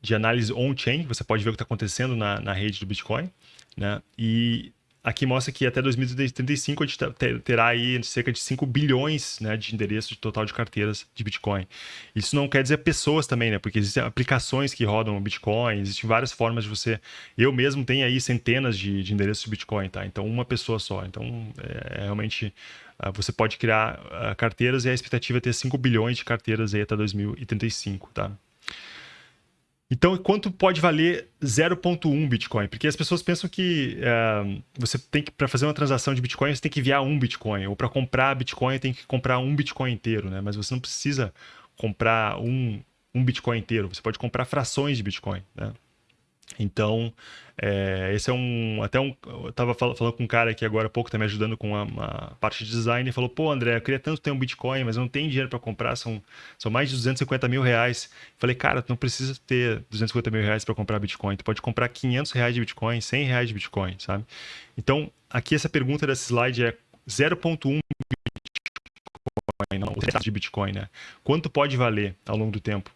[SPEAKER 1] de análise on-chain, você pode ver o que está acontecendo na, na rede do Bitcoin, né? E aqui mostra que até 2035 a gente terá aí cerca de 5 bilhões né, de endereços de total de carteiras de Bitcoin. Isso não quer dizer pessoas também, né? Porque existem aplicações que rodam Bitcoin, existem várias formas de você. Eu mesmo tenho aí centenas de, de endereços de Bitcoin, tá? Então, uma pessoa só. Então, é, é realmente. Uh, você pode criar uh, carteiras e a expectativa é ter 5 bilhões de carteiras aí até 2035, tá? Então, quanto pode valer 0,1 Bitcoin? Porque as pessoas pensam que é, você tem que, para fazer uma transação de Bitcoin, você tem que enviar um Bitcoin, ou para comprar Bitcoin, tem que comprar um Bitcoin inteiro, né? Mas você não precisa comprar um, um Bitcoin inteiro, você pode comprar frações de Bitcoin, né? Então, é, esse é um. Até um. Eu tava falando com um cara aqui agora há pouco, tá me ajudando com uma parte de design, e falou: pô, André, eu queria tanto ter um Bitcoin, mas eu não tenho dinheiro para comprar, são, são mais de 250 mil reais. Falei, cara, tu não precisa ter 250 mil reais para comprar Bitcoin, tu pode comprar 500 reais de Bitcoin, 100 reais de Bitcoin, sabe? Então, aqui essa pergunta desse slide é 0,1 Bitcoin, não, de Bitcoin, né? Quanto pode valer ao longo do tempo?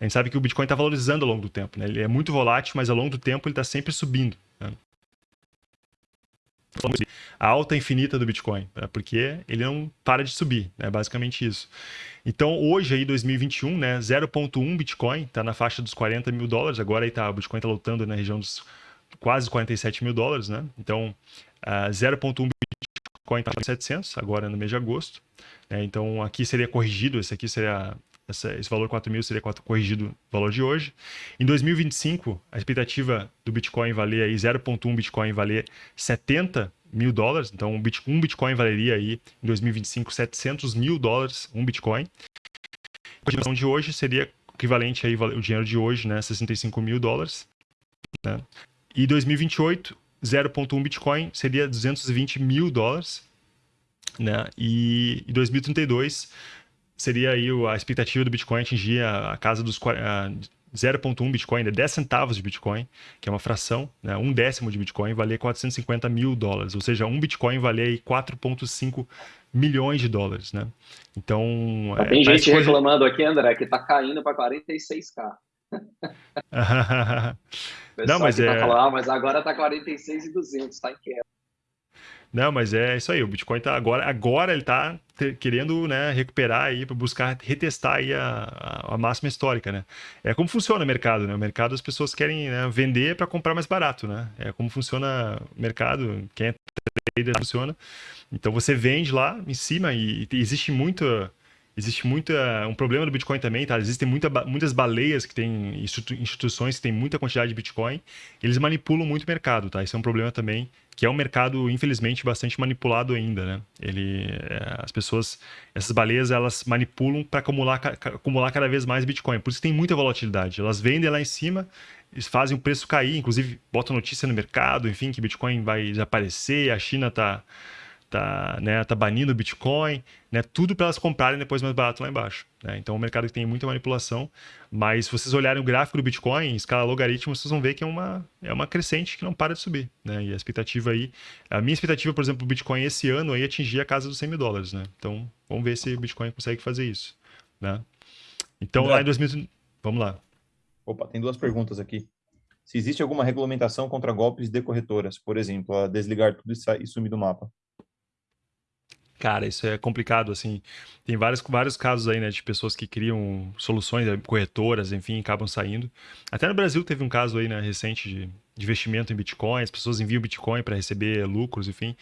[SPEAKER 1] A gente sabe que o Bitcoin está valorizando ao longo do tempo. Né? Ele é muito volátil, mas ao longo do tempo ele está sempre subindo. Né? A alta infinita do Bitcoin, né? porque ele não para de subir, é né? basicamente isso. Então, hoje, aí, 2021, né, 0,1 Bitcoin, está na faixa dos 40 mil dólares, agora aí tá, o Bitcoin está lutando na região dos quase 47 mil dólares, né? Então, uh, 0,1 Bitcoin está 700, agora no mês de agosto. Né? Então, aqui seria corrigido, esse aqui seria essa, esse valor 4 mil seria corrigido o valor de hoje. Em 2025, a expectativa do Bitcoin valer aí 0,1 Bitcoin valer 70 mil dólares. Então, um Bitcoin valeria aí em 2025 700 mil dólares um Bitcoin. A cotação de hoje seria equivalente aí o dinheiro de hoje, né, 65 mil dólares. Né? E 2028, 0,1 Bitcoin seria 220 mil dólares. Né? E em 2032 seria aí a expectativa do Bitcoin atingir a, casa dos 0,1 Bitcoin, 10 né, centavos de Bitcoin, que é uma fração, né, um décimo de Bitcoin, valer 450 mil dólares. Ou seja, um Bitcoin valer 4,5 milhões de dólares. Né? Então.
[SPEAKER 2] É, tem gente coisa... reclamando aqui, André, que está caindo para 46k. <laughs>
[SPEAKER 1] Não, mas tá é.
[SPEAKER 2] Tá falando, ah, mas agora está 46,200, está em queda.
[SPEAKER 1] Não, mas é isso aí. O Bitcoin tá agora, agora ele tá querendo né, recuperar aí para buscar retestar aí a, a, máxima histórica, né? É como funciona o mercado, né? O mercado as pessoas querem né, vender para comprar mais barato, né? É como funciona o mercado. Quem é trader funciona. Então você vende lá em cima e, e existe muito existe muita um problema do Bitcoin também, tá? Existem muita, muitas baleias que têm instituições que têm muita quantidade de Bitcoin, eles manipulam muito o mercado, tá? Isso é um problema também que é um mercado infelizmente bastante manipulado ainda, né? Ele, é, as pessoas, essas baleias, elas manipulam para acumular, acumular cada vez mais Bitcoin. Por isso tem muita volatilidade. Elas vendem lá em cima, eles fazem o preço cair, inclusive botam notícia no mercado, enfim, que Bitcoin vai desaparecer, a China está tá, né, tá banindo o Bitcoin, né, tudo para elas comprarem depois mais barato lá embaixo. Né? Então, é um mercado que tem muita manipulação, mas se vocês olharem o gráfico do Bitcoin, em escala logaritmo, vocês vão ver que é uma, é uma crescente que não para de subir. Né? E a expectativa aí, a minha expectativa, por exemplo, do Bitcoin esse ano aí atingir a casa dos 100 mil dólares. Né? Então, vamos ver se o Bitcoin consegue fazer isso. Né? Então, lá em 2000... Vamos lá.
[SPEAKER 3] Opa, tem duas perguntas aqui. Se existe alguma regulamentação contra golpes de corretoras, por exemplo, a desligar tudo e sumir do mapa.
[SPEAKER 1] Cara, isso é complicado, assim. Tem vários, vários casos aí, né, de pessoas que criam soluções, né, corretoras, enfim, acabam saindo. Até no Brasil teve um caso aí, né, recente de, investimento em Bitcoin, as pessoas enviam Bitcoin para receber lucros, enfim.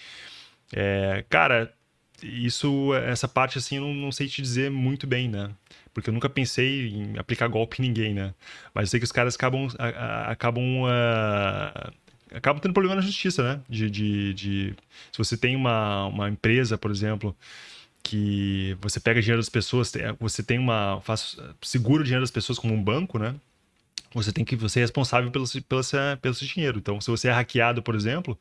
[SPEAKER 1] É, cara, isso, essa parte, assim, eu não, não sei te dizer muito bem, né? Porque eu nunca pensei em aplicar golpe em ninguém, né? Mas eu sei que os caras acabam, a, a, acabam uh, acaba tendo problema na justiça, né? De, de, de, se você tem uma, uma empresa, por exemplo, que você pega dinheiro das pessoas, você tem uma faz, segura o dinheiro das pessoas como um banco, né? Você tem que você é responsável pelo, pelo, pelo seu dinheiro. Então, se você é hackeado, por exemplo,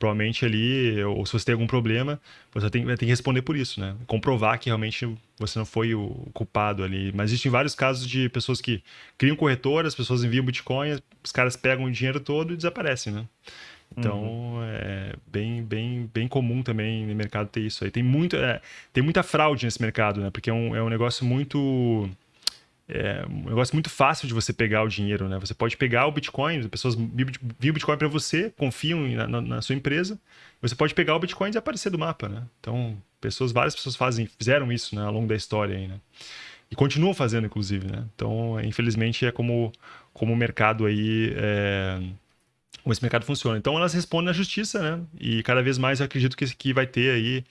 [SPEAKER 1] provavelmente ali, ou se você tem algum problema, você tem, ter que responder por isso, né? Comprovar que realmente você não foi o culpado ali. Mas existem vários casos de pessoas que criam corretoras, as pessoas enviam Bitcoin, os caras pegam o dinheiro todo e desaparecem, né? Então, uhum. é bem, bem, bem comum também no mercado ter isso aí. Tem, muito, é, tem muita fraude nesse mercado, né? Porque é um, é um negócio muito é um negócio muito fácil de você pegar o dinheiro, né? Você pode pegar o Bitcoin, as pessoas viam o Bitcoin para você, confiam na, na, na, sua empresa, você pode pegar o Bitcoin e desaparecer do mapa, né? Então, pessoas, várias pessoas fazem, fizeram isso né, ao longo da história aí, né? E continuam fazendo, inclusive, né? Então, infelizmente, é como, como o mercado aí... É, como esse mercado funciona. Então, elas respondem na justiça, né? E cada vez mais eu acredito que, que vai ter aí...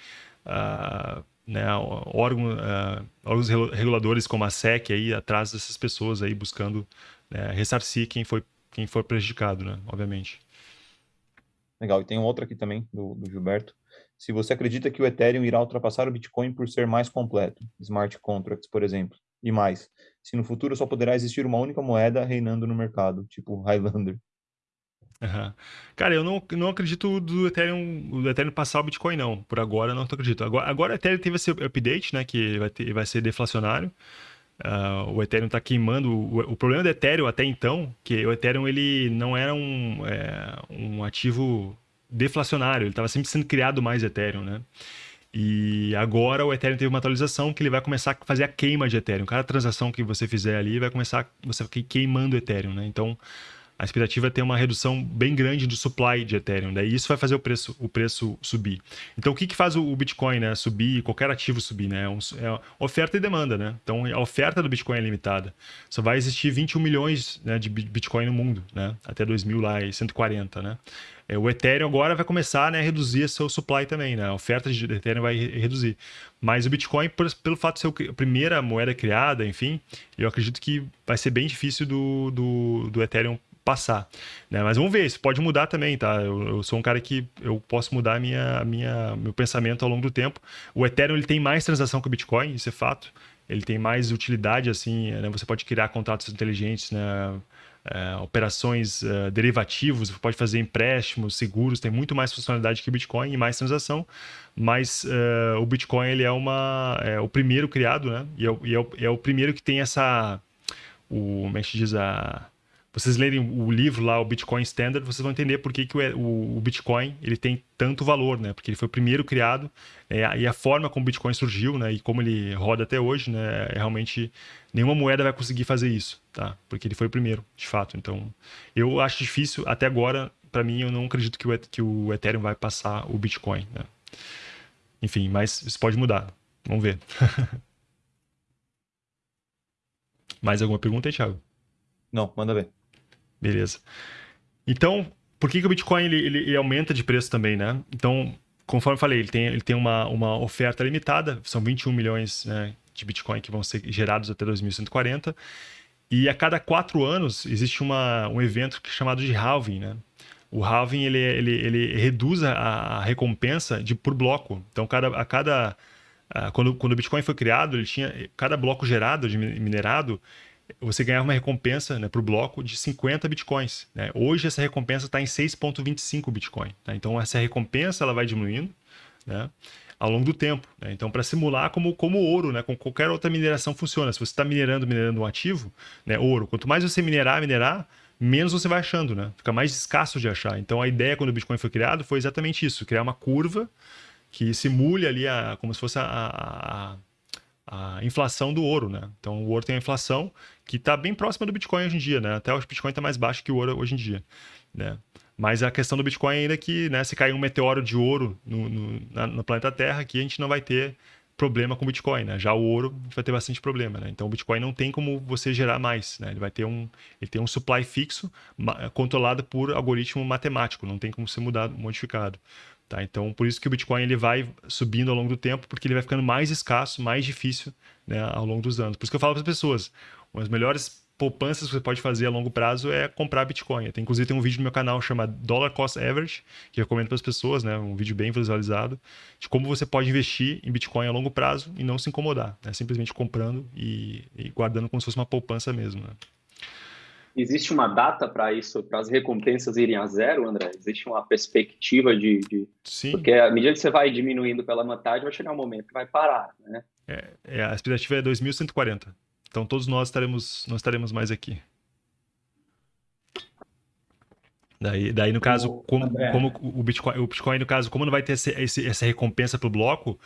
[SPEAKER 1] Uh, né, órgão, uh, órgãos reguladores como a SEC aí atrás dessas pessoas aí buscando né, ressarcir quem foi quem foi prejudicado, né, obviamente.
[SPEAKER 3] Legal. E tem outra aqui também do, do Gilberto. Se você acredita que o Ethereum irá ultrapassar o Bitcoin por ser mais completo, smart contracts, por exemplo, e mais, se no futuro só poderá existir uma única moeda reinando no mercado, tipo Highlander.
[SPEAKER 1] Uhum. Cara, eu não, não acredito do Ethereum, do Ethereum passar o Bitcoin, não. Por agora, não acredito. Agora, agora o Ethereum teve esse update, né? Que vai, ter, vai ser deflacionário. Uh, o Ethereum está queimando. O, o, problema do Ethereum até então, que o Ethereum ele não era um, é, um ativo deflacionário, ele estava sempre sendo criado mais Ethereum, né? E agora o Ethereum teve uma atualização que ele vai começar a fazer a queima de Ethereum. Cada transação que você fizer ali vai começar você queimando Ethereum, né? Então a expectativa é ter uma redução bem grande do supply de Ethereum. Daí isso vai fazer o preço, o preço subir. Então, o que, que faz o Bitcoin né, subir, qualquer ativo subir? Né? É, é oferta e demanda. Né? Então, a oferta do Bitcoin é limitada. Só vai existir 21 milhões né, de Bitcoin no mundo, né? até 2140. Né? É, o Ethereum agora vai começar né, a reduzir seu supply também. Né? A oferta de Ethereum vai reduzir. Mas o Bitcoin, por, pelo fato de ser a primeira moeda criada, enfim, eu acredito que vai ser bem difícil do, do, do Ethereum passar. Né? Mas vamos ver, isso pode mudar também, tá? Eu, eu, sou um cara que eu posso mudar minha, minha, meu pensamento ao longo do tempo. O Ethereum ele tem mais transação que o Bitcoin, isso é fato. Ele tem mais utilidade, assim, né? você pode criar contratos inteligentes, né? É, operações uh, derivativos, pode fazer empréstimos, seguros, tem muito mais funcionalidade que o Bitcoin e mais transação, mas uh, o Bitcoin ele é, uma, é o primeiro criado, né? E é, e é, o, é o primeiro que tem essa, o, como é que diz, a, vocês lerem o livro lá, o Bitcoin Standard, vocês vão entender por que, que o, o Bitcoin ele tem tanto valor, né? Porque ele foi o primeiro criado é, e a forma como o Bitcoin surgiu, né? E como ele roda até hoje, né? É realmente nenhuma moeda vai conseguir fazer isso, tá? Porque ele foi o primeiro, de fato. Então, eu acho difícil até agora. Para mim, eu não acredito que o, que o Ethereum vai passar o Bitcoin, né? Enfim, mas isso pode mudar. Vamos ver. <laughs> Mais alguma pergunta aí, Thiago?
[SPEAKER 3] Não, manda ver.
[SPEAKER 1] Beleza. Então, por que, que o Bitcoin ele, ele, ele, aumenta de preço também, né? Então, conforme eu falei, ele tem, ele tem uma, uma oferta limitada, são 21 milhões né, de Bitcoin que vão ser gerados até 2140. E a cada quatro anos existe uma, um evento é chamado de halving, né? O halving ele, ele, ele reduz a, a recompensa de por bloco. Então, cada, a cada quando, quando o Bitcoin foi criado, ele tinha cada bloco gerado minerado você ganhava uma recompensa né, para o bloco de 50 bitcoins. Né? Hoje essa recompensa está em 6,25 bitcoin. Tá? Então essa recompensa ela vai diminuindo né, ao longo do tempo. Né? Então para simular como, como ouro, né, como qualquer outra mineração funciona. Se você está minerando, minerando um ativo, né, ouro, quanto mais você minerar, minerar, menos você vai achando, né? Fica mais escasso de achar. Então a ideia quando o Bitcoin foi criado foi exatamente isso, criar uma curva que simule ali a, como se fosse a, a, a inflação do ouro, né? Então o ouro tem a inflação que está bem próxima do Bitcoin hoje em dia, né? Até o Bitcoin está mais baixo que o ouro hoje em dia, né? Mas a questão do Bitcoin ainda é que, né, se cair um meteoro de ouro no, no, na, no planeta Terra, aqui a gente não vai ter problema com o Bitcoin, né? Já o ouro vai ter bastante problema, né? Então o Bitcoin não tem como você gerar mais, né? Ele vai ter um, ele tem um supply fixo controlado por algoritmo matemático, não tem como ser mudado, modificado. Tá? Então, por isso que o Bitcoin ele vai subindo ao longo do tempo, porque ele vai ficando mais escasso, mais difícil né, ao longo dos anos. Por isso que eu falo para as pessoas, uma das melhores poupanças que você pode fazer a longo prazo é comprar Bitcoin. Tem, inclusive tem um vídeo no meu canal chamado Dollar Cost Average, que eu recomendo para as pessoas, né, um vídeo bem visualizado, de como você pode investir em Bitcoin a longo prazo e não se incomodar, né, simplesmente comprando e, e guardando como se fosse uma poupança mesmo. Né.
[SPEAKER 2] Existe uma data para isso, para as recompensas irem a zero, André? Existe uma perspectiva de, de,
[SPEAKER 1] Sim.
[SPEAKER 2] Porque à medida que você vai diminuindo pela metade, vai chegar um momento que vai parar, né?
[SPEAKER 1] É, é a expectativa é 2140. Então todos nós estaremos, não estaremos mais aqui. Daí, daí no caso, o como, como, o, Bitcoin, o Bitcoin, no caso, como não vai ter esse, esse, essa recompensa para o bloco,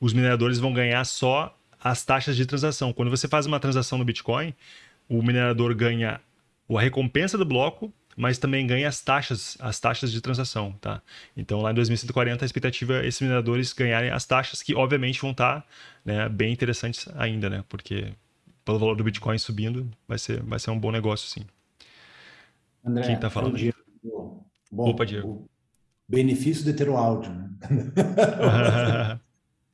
[SPEAKER 1] os mineradores vão ganhar só as taxas de transação. Quando você faz uma transação no Bitcoin, o minerador ganha a recompensa do bloco, mas também ganha as taxas, as taxas de transação, tá? Então lá em 2140 a expectativa é esses mineradores ganharem as taxas que obviamente vão estar né, bem interessantes ainda, né? Porque pelo valor do Bitcoin subindo, vai ser, vai ser um bom negócio, sim.
[SPEAKER 4] André, Quem está falando? Diego. Bom, Opa, Diego. benefício de ter o áudio, né? <laughs>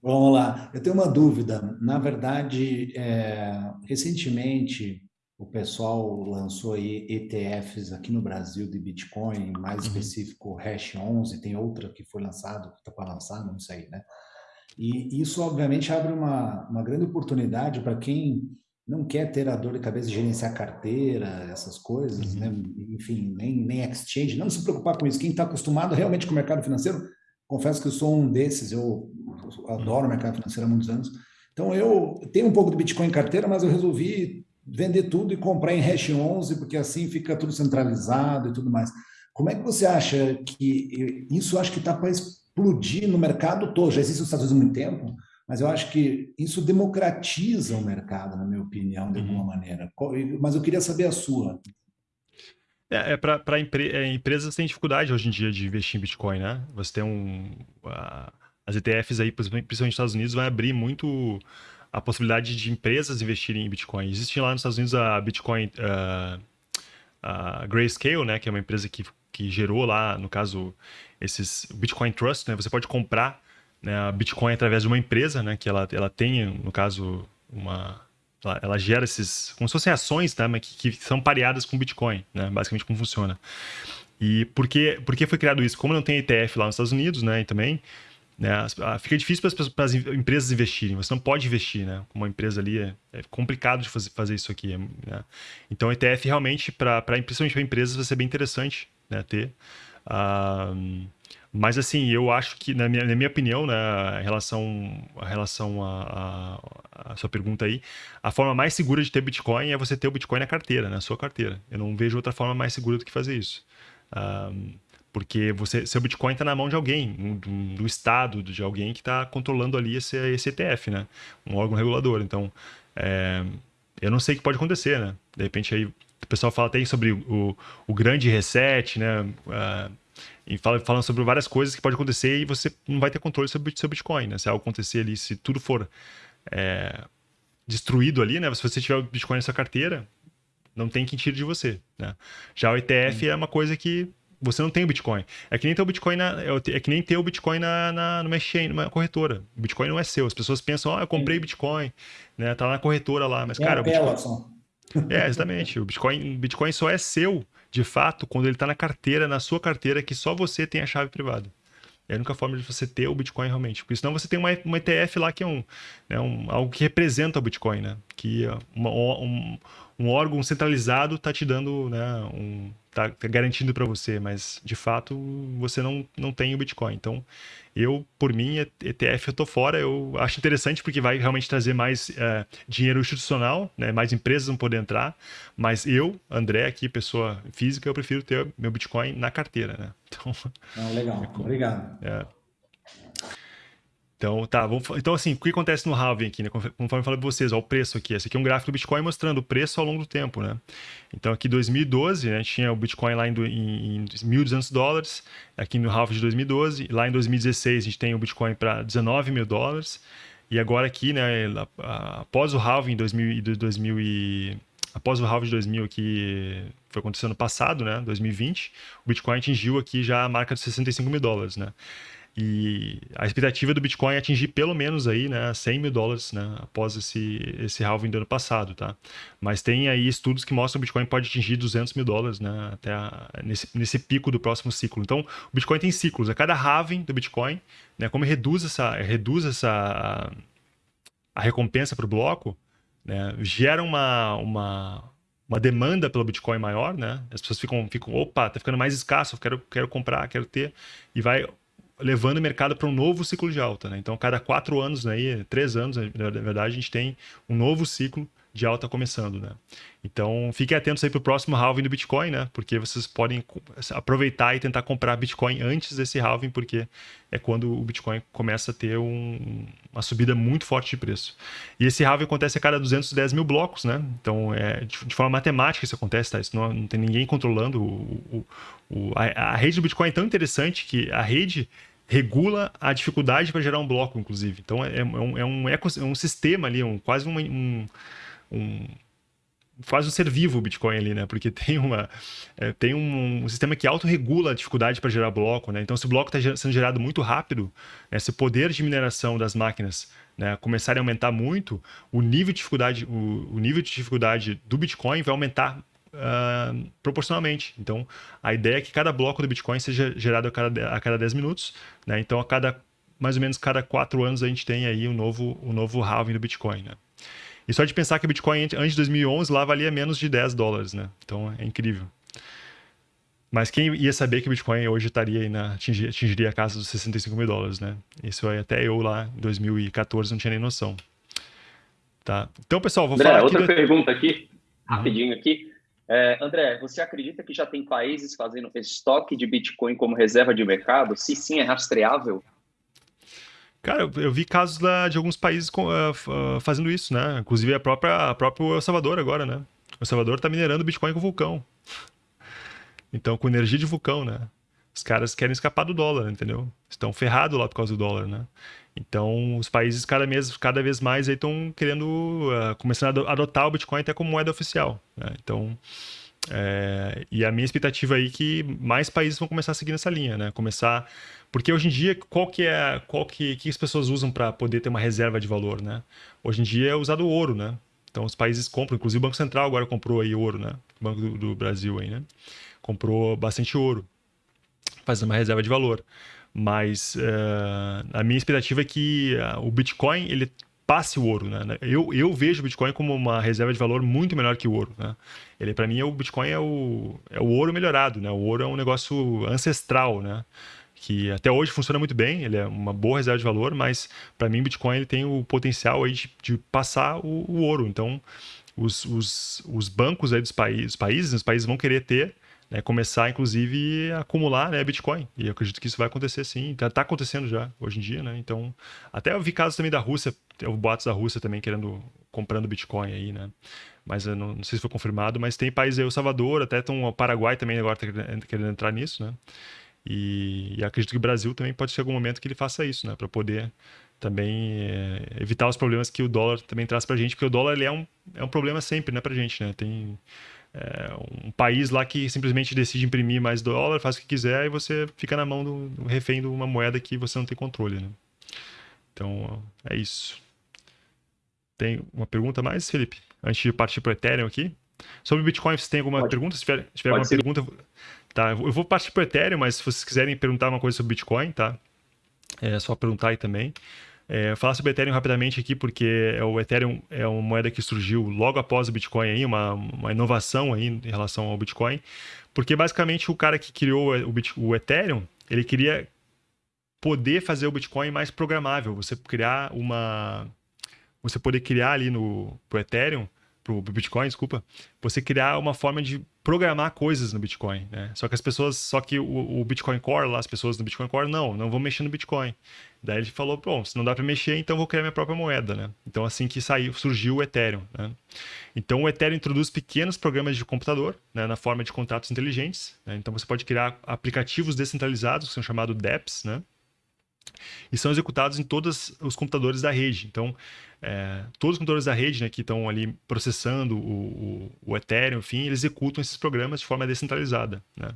[SPEAKER 4] Vamos lá. Eu tenho uma dúvida. Na verdade, é, recentemente o pessoal lançou aí ETFs aqui no Brasil de Bitcoin, mais uhum. específico Hash 11, tem outra que foi lançado, que está para lançar, não sei, né? E isso, obviamente, abre uma, uma grande oportunidade para quem não quer ter a dor de cabeça de gerenciar carteira, essas coisas, uhum. né? enfim, nem, nem exchange, não se preocupar com isso. Quem está acostumado realmente com o mercado financeiro, confesso que eu sou um desses, eu adoro o mercado financeiro há muitos anos. Então, eu tenho um pouco de Bitcoin em carteira, mas eu resolvi vender tudo e comprar em Hash 11, porque assim fica tudo centralizado e tudo mais. Como é que você acha que isso acho que está para explodir no mercado todo? Já existe nos Estados Unidos há muito tempo, mas eu acho que isso democratiza o mercado, na minha opinião, de alguma uhum. maneira. Mas eu queria saber a sua.
[SPEAKER 1] É, é para empre, é, empresas têm dificuldade hoje em dia de investir em Bitcoin, né? Você tem um. A, as ETFs aí, principalmente nos Estados Unidos, vai abrir muito a possibilidade de empresas investirem em Bitcoin. Existe lá nos Estados Unidos a Bitcoin uh, a Grayscale, né, que é uma empresa que, que gerou lá, no caso, esses Bitcoin Trust, né, você pode comprar né, Bitcoin através de uma empresa, né, que ela, ela tem, no caso, uma ela, ela gera esses, como se fossem ações, tá, mas que, que são pareadas com Bitcoin, né, basicamente como funciona. E por que, por que foi criado isso? Como não tem ETF lá nos Estados Unidos, né, e também né? Fica difícil para as empresas investirem. Você não pode investir, né? Uma empresa ali é, é complicado de fazer, isso aqui. Né? Então, ETF realmente, para principalmente para empresas, vai ser bem interessante né? ter. Uh, mas assim, eu acho que, na minha, na minha opinião, né, em relação, a relação a, a, a, sua pergunta aí, a forma mais segura de ter Bitcoin é você ter o Bitcoin na carteira, na sua carteira. Eu não vejo outra forma mais segura do que fazer isso. Uh, porque você, seu Bitcoin está na mão de alguém, do, do, Estado, de alguém que está controlando ali esse, esse ETF, né? Um órgão regulador. Então, é, eu não sei o que pode acontecer, né? De repente aí o pessoal fala até sobre o, o grande reset, né? Uh, e fala, falando sobre várias coisas que pode acontecer e você não vai ter controle sobre seu Bitcoin, né? Se algo acontecer ali, se tudo for é, destruído ali, né? Se você tiver o Bitcoin na sua carteira, não tem quem tire de você, né? Já o ETF Sim. é uma coisa que você não tem o Bitcoin. É que nem ter o Bitcoin na, é, é que nem ter o Bitcoin na, na, numa exchange, numa corretora. O Bitcoin não é seu. As pessoas pensam, ah, eu comprei Bitcoin, né? Tá na corretora lá. Mas, é cara, o Bitcoin... <laughs> É, exatamente. O Bitcoin, Bitcoin só é seu, de fato, quando ele está na carteira, na sua carteira, que só você tem a chave privada. É a única forma de você ter o Bitcoin realmente. Porque senão você tem uma, uma ETF lá que é um, né, um, algo que representa o Bitcoin, né? Que é uma, um, um órgão centralizado está te dando né, um, tá, tá garantindo para você, mas de fato você não, não tem o Bitcoin. Então, eu, por mim, ETF eu tô fora. Eu acho interessante porque vai realmente trazer mais é, dinheiro institucional, né? mais empresas vão poder entrar. Mas eu, André, aqui, pessoa física, eu prefiro ter meu Bitcoin na carteira. Né?
[SPEAKER 4] Então, ah, legal, obrigado. <laughs> É,
[SPEAKER 1] então, tá, vamos, então assim, o que acontece no halving aqui, né? Conforme eu falei para vocês, ó, o preço aqui. Esse aqui é um gráfico do Bitcoin mostrando o preço ao longo do tempo, né? Então, aqui 2012, né, tinha o Bitcoin lá em, em, em 1.200 dólares, aqui no halving de 2012. Lá em 2016, a gente tem o Bitcoin para 19 mil dólares. E agora aqui, né, após o halving 2000, 2000 e, após o halving de 2000 aqui, foi acontecendo no passado, né, 2020, o Bitcoin atingiu aqui já a marca de 65 mil dólares, né? E a expectativa do Bitcoin é atingir pelo menos aí, né, 100 mil dólares, né, após esse, esse halving do ano passado, tá? Mas tem aí estudos que mostram que o Bitcoin pode atingir 200 mil dólares, né, até a, nesse, nesse pico do próximo ciclo. Então, o Bitcoin tem ciclos. A cada halving do Bitcoin, né, como reduz essa, reduz essa a recompensa para o bloco, né, gera uma, uma, uma demanda pelo Bitcoin maior, né? As pessoas ficam, ficam opa, tá ficando mais escasso, quero, quero comprar, quero ter, e vai levando o mercado para um novo ciclo de alta. Né? Então, cada quatro anos, né, três anos, na verdade, a gente tem um novo ciclo de alta começando, né? Então, fiquem atentos aí para o próximo halving do Bitcoin, né? Porque vocês podem aproveitar e tentar comprar Bitcoin antes desse halving, porque é quando o Bitcoin começa a ter um, uma subida muito forte de preço. E esse halving acontece a cada 210 mil blocos, né? Então, é, de, de forma matemática isso acontece, tá? Isso não, não tem ninguém controlando. O, o, o a, a rede do Bitcoin é tão interessante que a rede regula a dificuldade para gerar um bloco, inclusive. Então, é, é um, é um, eco, é um sistema ali, um, quase um, um, um quase um ser vivo o Bitcoin ali, né? Porque <laughs> tem, uma, é, tem um, um, sistema que autorregula a dificuldade para gerar bloco, né? Então, se o bloco está sendo gerado muito rápido, né? se o poder de mineração das máquinas né, começarem a aumentar muito, o nível de dificuldade, o, o nível de dificuldade do Bitcoin vai aumentar uh, proporcionalmente. Então, a ideia é que cada bloco do Bitcoin seja gerado a cada, a cada 10 minutos, né? Então, a cada mais ou menos cada quatro anos a gente tem aí um novo, um novo halving do Bitcoin, né? E só de pensar que o Bitcoin antes de 2011 lá valia menos de 10 dólares, né? Então é incrível. Mas quem ia saber que o Bitcoin hoje estaria aí na, atingir, atingiria a casa dos 65 mil dólares, né? Isso aí até eu lá em 2014 não tinha nem noção. Tá? Então, pessoal, vou
[SPEAKER 2] André,
[SPEAKER 1] falar
[SPEAKER 2] outra pergunta aqui, rapidinho aqui. É, André, você acredita que já tem países fazendo estoque de Bitcoin como reserva de mercado? Se sim, é rastreável?
[SPEAKER 1] Cara, eu, eu vi casos lá de alguns países com, uh, fazendo isso, né? Inclusive a própria, a próprio El Salvador agora, né? O Salvador tá minerando Bitcoin com vulcão. Então, com energia de vulcão, né? Os caras querem escapar do dólar, entendeu? Estão ferrados lá por causa do dólar, né? Então, os países cada, mês, cada vez mais estão querendo, uh, começando a adotar o Bitcoin até como moeda oficial. Né? Então, é, e a minha expectativa aí é que mais países vão começar a seguir nessa linha, né? Começar porque hoje em dia, qual que é, qual que, que as pessoas usam para poder ter uma reserva de valor, né? Hoje em dia é usado ouro, né? Então os países compram, inclusive o Banco Central agora comprou aí ouro, né? O Banco do, do Brasil aí, né? Comprou bastante ouro, fazendo uma reserva de valor. Mas uh, a minha expectativa é que uh, o Bitcoin ele passe o ouro, né? Eu, eu vejo o Bitcoin como uma reserva de valor muito melhor que o ouro, né? Ele para mim é o Bitcoin é o, é o ouro melhorado, né? O ouro é um negócio ancestral, né? que até hoje funciona muito bem, ele é uma boa reserva de valor, mas para mim Bitcoin ele tem o potencial aí de, de passar o, o, ouro. Então, os, os, os bancos aí dos países, os países, os países vão querer ter, né, começar inclusive a acumular né, Bitcoin. E eu acredito que isso vai acontecer sim, está tá acontecendo já hoje em dia, né? Então, até eu vi casos também da Rússia, tem boatos da Rússia também querendo comprando Bitcoin aí, né? Mas eu não, não sei se foi confirmado, mas tem países aí, o Salvador, até tem o Paraguai também agora tá querendo entrar nisso, né? E, e, acredito que o Brasil também pode ser algum momento que ele faça isso, né? Para poder também é, evitar os problemas que o dólar também traz para a gente, porque o dólar ele é, um, é um problema sempre, né, para a gente, né? Tem é, um país lá que simplesmente decide imprimir mais dólar, faz o que quiser e você fica na mão do, do refém de uma moeda que você não tem controle, né? Então, é isso. Tem uma pergunta mais, Felipe? Antes de partir para o Ethereum aqui? Sobre o Bitcoin, você tem alguma pode, pergunta? Se tiver, se tiver alguma ser. pergunta, Tá, eu vou partir para o Ethereum, mas se vocês quiserem perguntar uma coisa sobre Bitcoin, tá? É só perguntar aí também. É, falar sobre Ethereum rapidamente aqui, porque é o Ethereum é uma moeda que surgiu logo após o Bitcoin, aí, uma, uma inovação aí em relação ao Bitcoin. Porque basicamente o cara que criou o, o Ethereum, ele queria poder fazer o Bitcoin mais programável. Você criar uma. Você poder criar ali no pro Ethereum pro Bitcoin, desculpa, você criar uma forma de programar coisas no Bitcoin, né? Só que as pessoas, só que o, o, Bitcoin Core lá, as pessoas no Bitcoin Core, não, não vão mexer no Bitcoin. Daí ele falou, bom, se não dá para mexer, então vou criar minha própria moeda, né? Então assim que saiu, surgiu o Ethereum, né? Então o Ethereum introduz pequenos programas de computador, né, na forma de contratos inteligentes. Né? Então você pode criar aplicativos descentralizados que são chamados DApps, né? E são executados em todos os computadores da rede. Então, é, todos os computadores da rede né, que estão ali processando o, o, o, Ethereum, enfim, eles executam esses programas de forma descentralizada. Né?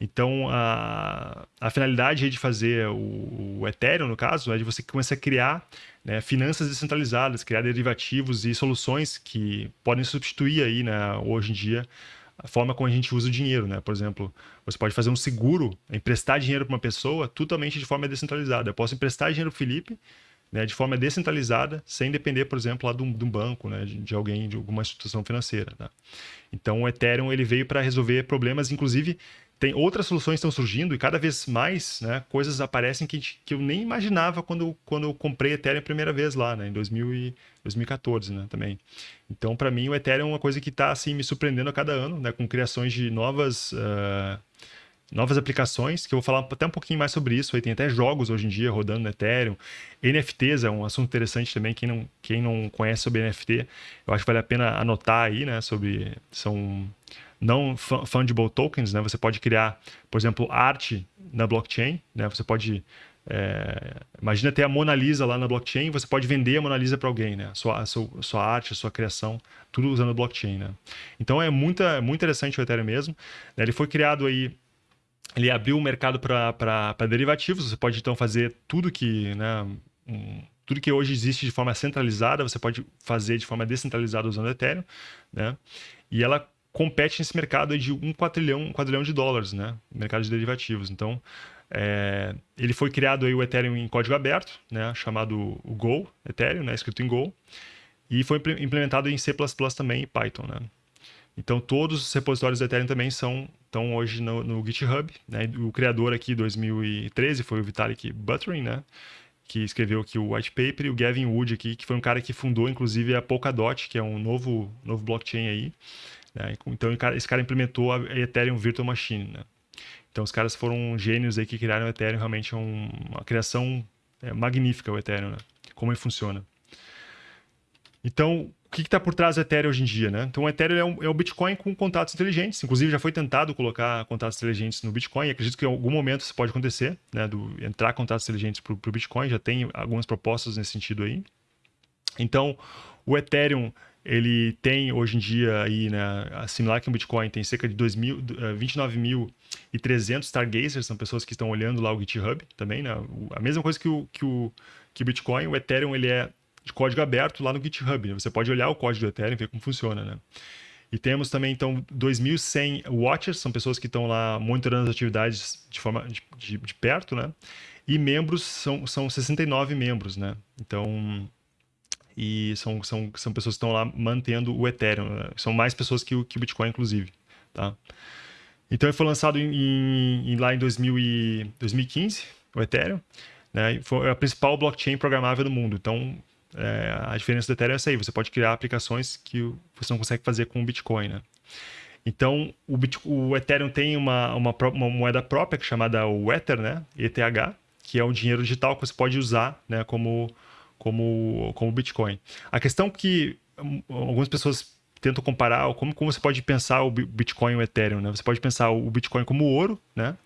[SPEAKER 1] Então, a, a finalidade de fazer o, o, Ethereum, no caso, é de você começar a criar né, finanças descentralizadas, criar derivativos e soluções que podem substituir aí, né, hoje em dia, a forma como a gente usa o dinheiro, né? Por exemplo, você pode fazer um seguro, emprestar dinheiro para uma pessoa totalmente de forma descentralizada. Eu posso emprestar dinheiro para Felipe, né, de forma descentralizada, sem depender, por exemplo, lá de um, de um banco, né, de, de, alguém, de alguma instituição financeira. Tá? Então, o Ethereum ele veio para resolver problemas, inclusive tem outras soluções estão surgindo e cada vez mais né, coisas aparecem que, que eu nem imaginava quando, quando eu comprei Ethereum a primeira vez lá, né, em 2000 e, 2014 né, também. Então, para mim, o Ethereum é uma coisa que está assim, me surpreendendo a cada ano, né, com criações de novas, uh, novas aplicações, que eu vou falar até um pouquinho mais sobre isso. Aí tem até jogos hoje em dia rodando no Ethereum. NFTs é um assunto interessante também. Quem não, quem não conhece sobre NFT, eu acho que vale a pena anotar aí, né? Sobre. São não fungible tokens, né? Você pode criar, por exemplo, arte na blockchain, né? Você pode é, imagina ter a Mona Lisa lá na blockchain, você pode vender a Mona Lisa para alguém, né? Sua, a sua, sua, arte, a sua criação, tudo usando blockchain, né? Então é muito, muito interessante o Ethereum mesmo. Né? Ele foi criado aí, ele abriu o mercado para derivativos, você pode então fazer tudo que, né? Um, tudo que hoje existe de forma centralizada, você pode fazer de forma descentralizada usando o Ethereum, né? E ela compete nesse mercado de um quadrilhão, um quadrilhão de dólares, né? Mercado de derivativos. Então, é, ele foi criado aí o Ethereum em código aberto, né? Chamado o Go Ethereum, né? Escrito em Go. E foi implementado em C++ também e Python, né? Então, todos os repositórios do Ethereum também são estão hoje no, no GitHub. Né? O criador aqui, 2013, foi o Vitalik Buterin, né? que escreveu aqui o white paper, e o Gavin Wood aqui, que foi um cara que fundou, inclusive, a Polkadot, que é um novo, novo blockchain aí, né? Então esse cara implementou a Ethereum Virtual Machine. Né? Então os caras foram gênios aí que criaram o Ethereum, realmente é um, uma criação é, magnífica o Ethereum, né? como ele funciona. Então, o que está por trás do Ethereum hoje em dia? Né? Então, o Ethereum é um, é um, Bitcoin com contatos inteligentes. Inclusive, já foi tentado colocar contatos inteligentes no Bitcoin. Acredito que em algum momento isso pode acontecer, né? Do, entrar contatos inteligentes para o Bitcoin. Já tem algumas propostas nesse sentido aí. Então, o Ethereum ele tem hoje em dia aí, né, similar que o Bitcoin, tem cerca de 29.300 eh, stargazers, são pessoas que estão olhando lá o GitHub também, né? A mesma coisa que o, que o, que o Bitcoin, o Ethereum ele é de código aberto lá no GitHub, né? Você pode olhar o código do Ethereum e ver como funciona, né? E temos também, então, 2.100 watchers, são pessoas que estão lá monitorando as atividades de forma de, de, de perto, né? E membros são, são 69 membros, né? Então, e são, são, são pessoas que estão lá mantendo o Ethereum. Né? São mais pessoas que o, que o Bitcoin, inclusive. Tá? Então, ele foi lançado em, em, lá em 2000 e, 2015, o Ethereum. Né? Foi a principal blockchain programável do mundo. Então, é, a diferença do Ethereum é essa aí. Você pode criar aplicações que você não consegue fazer com o Bitcoin. Né? Então, o, o Ethereum tem uma, uma, uma, moeda própria chamada o Ether, né? ETH, que é um dinheiro digital que você pode usar né? como como, como Bitcoin. A questão que hum, algumas pessoas tentam comparar como, como você pode pensar o Bitcoin e o Ethereum, né? Você pode pensar o Bitcoin como ouro, né?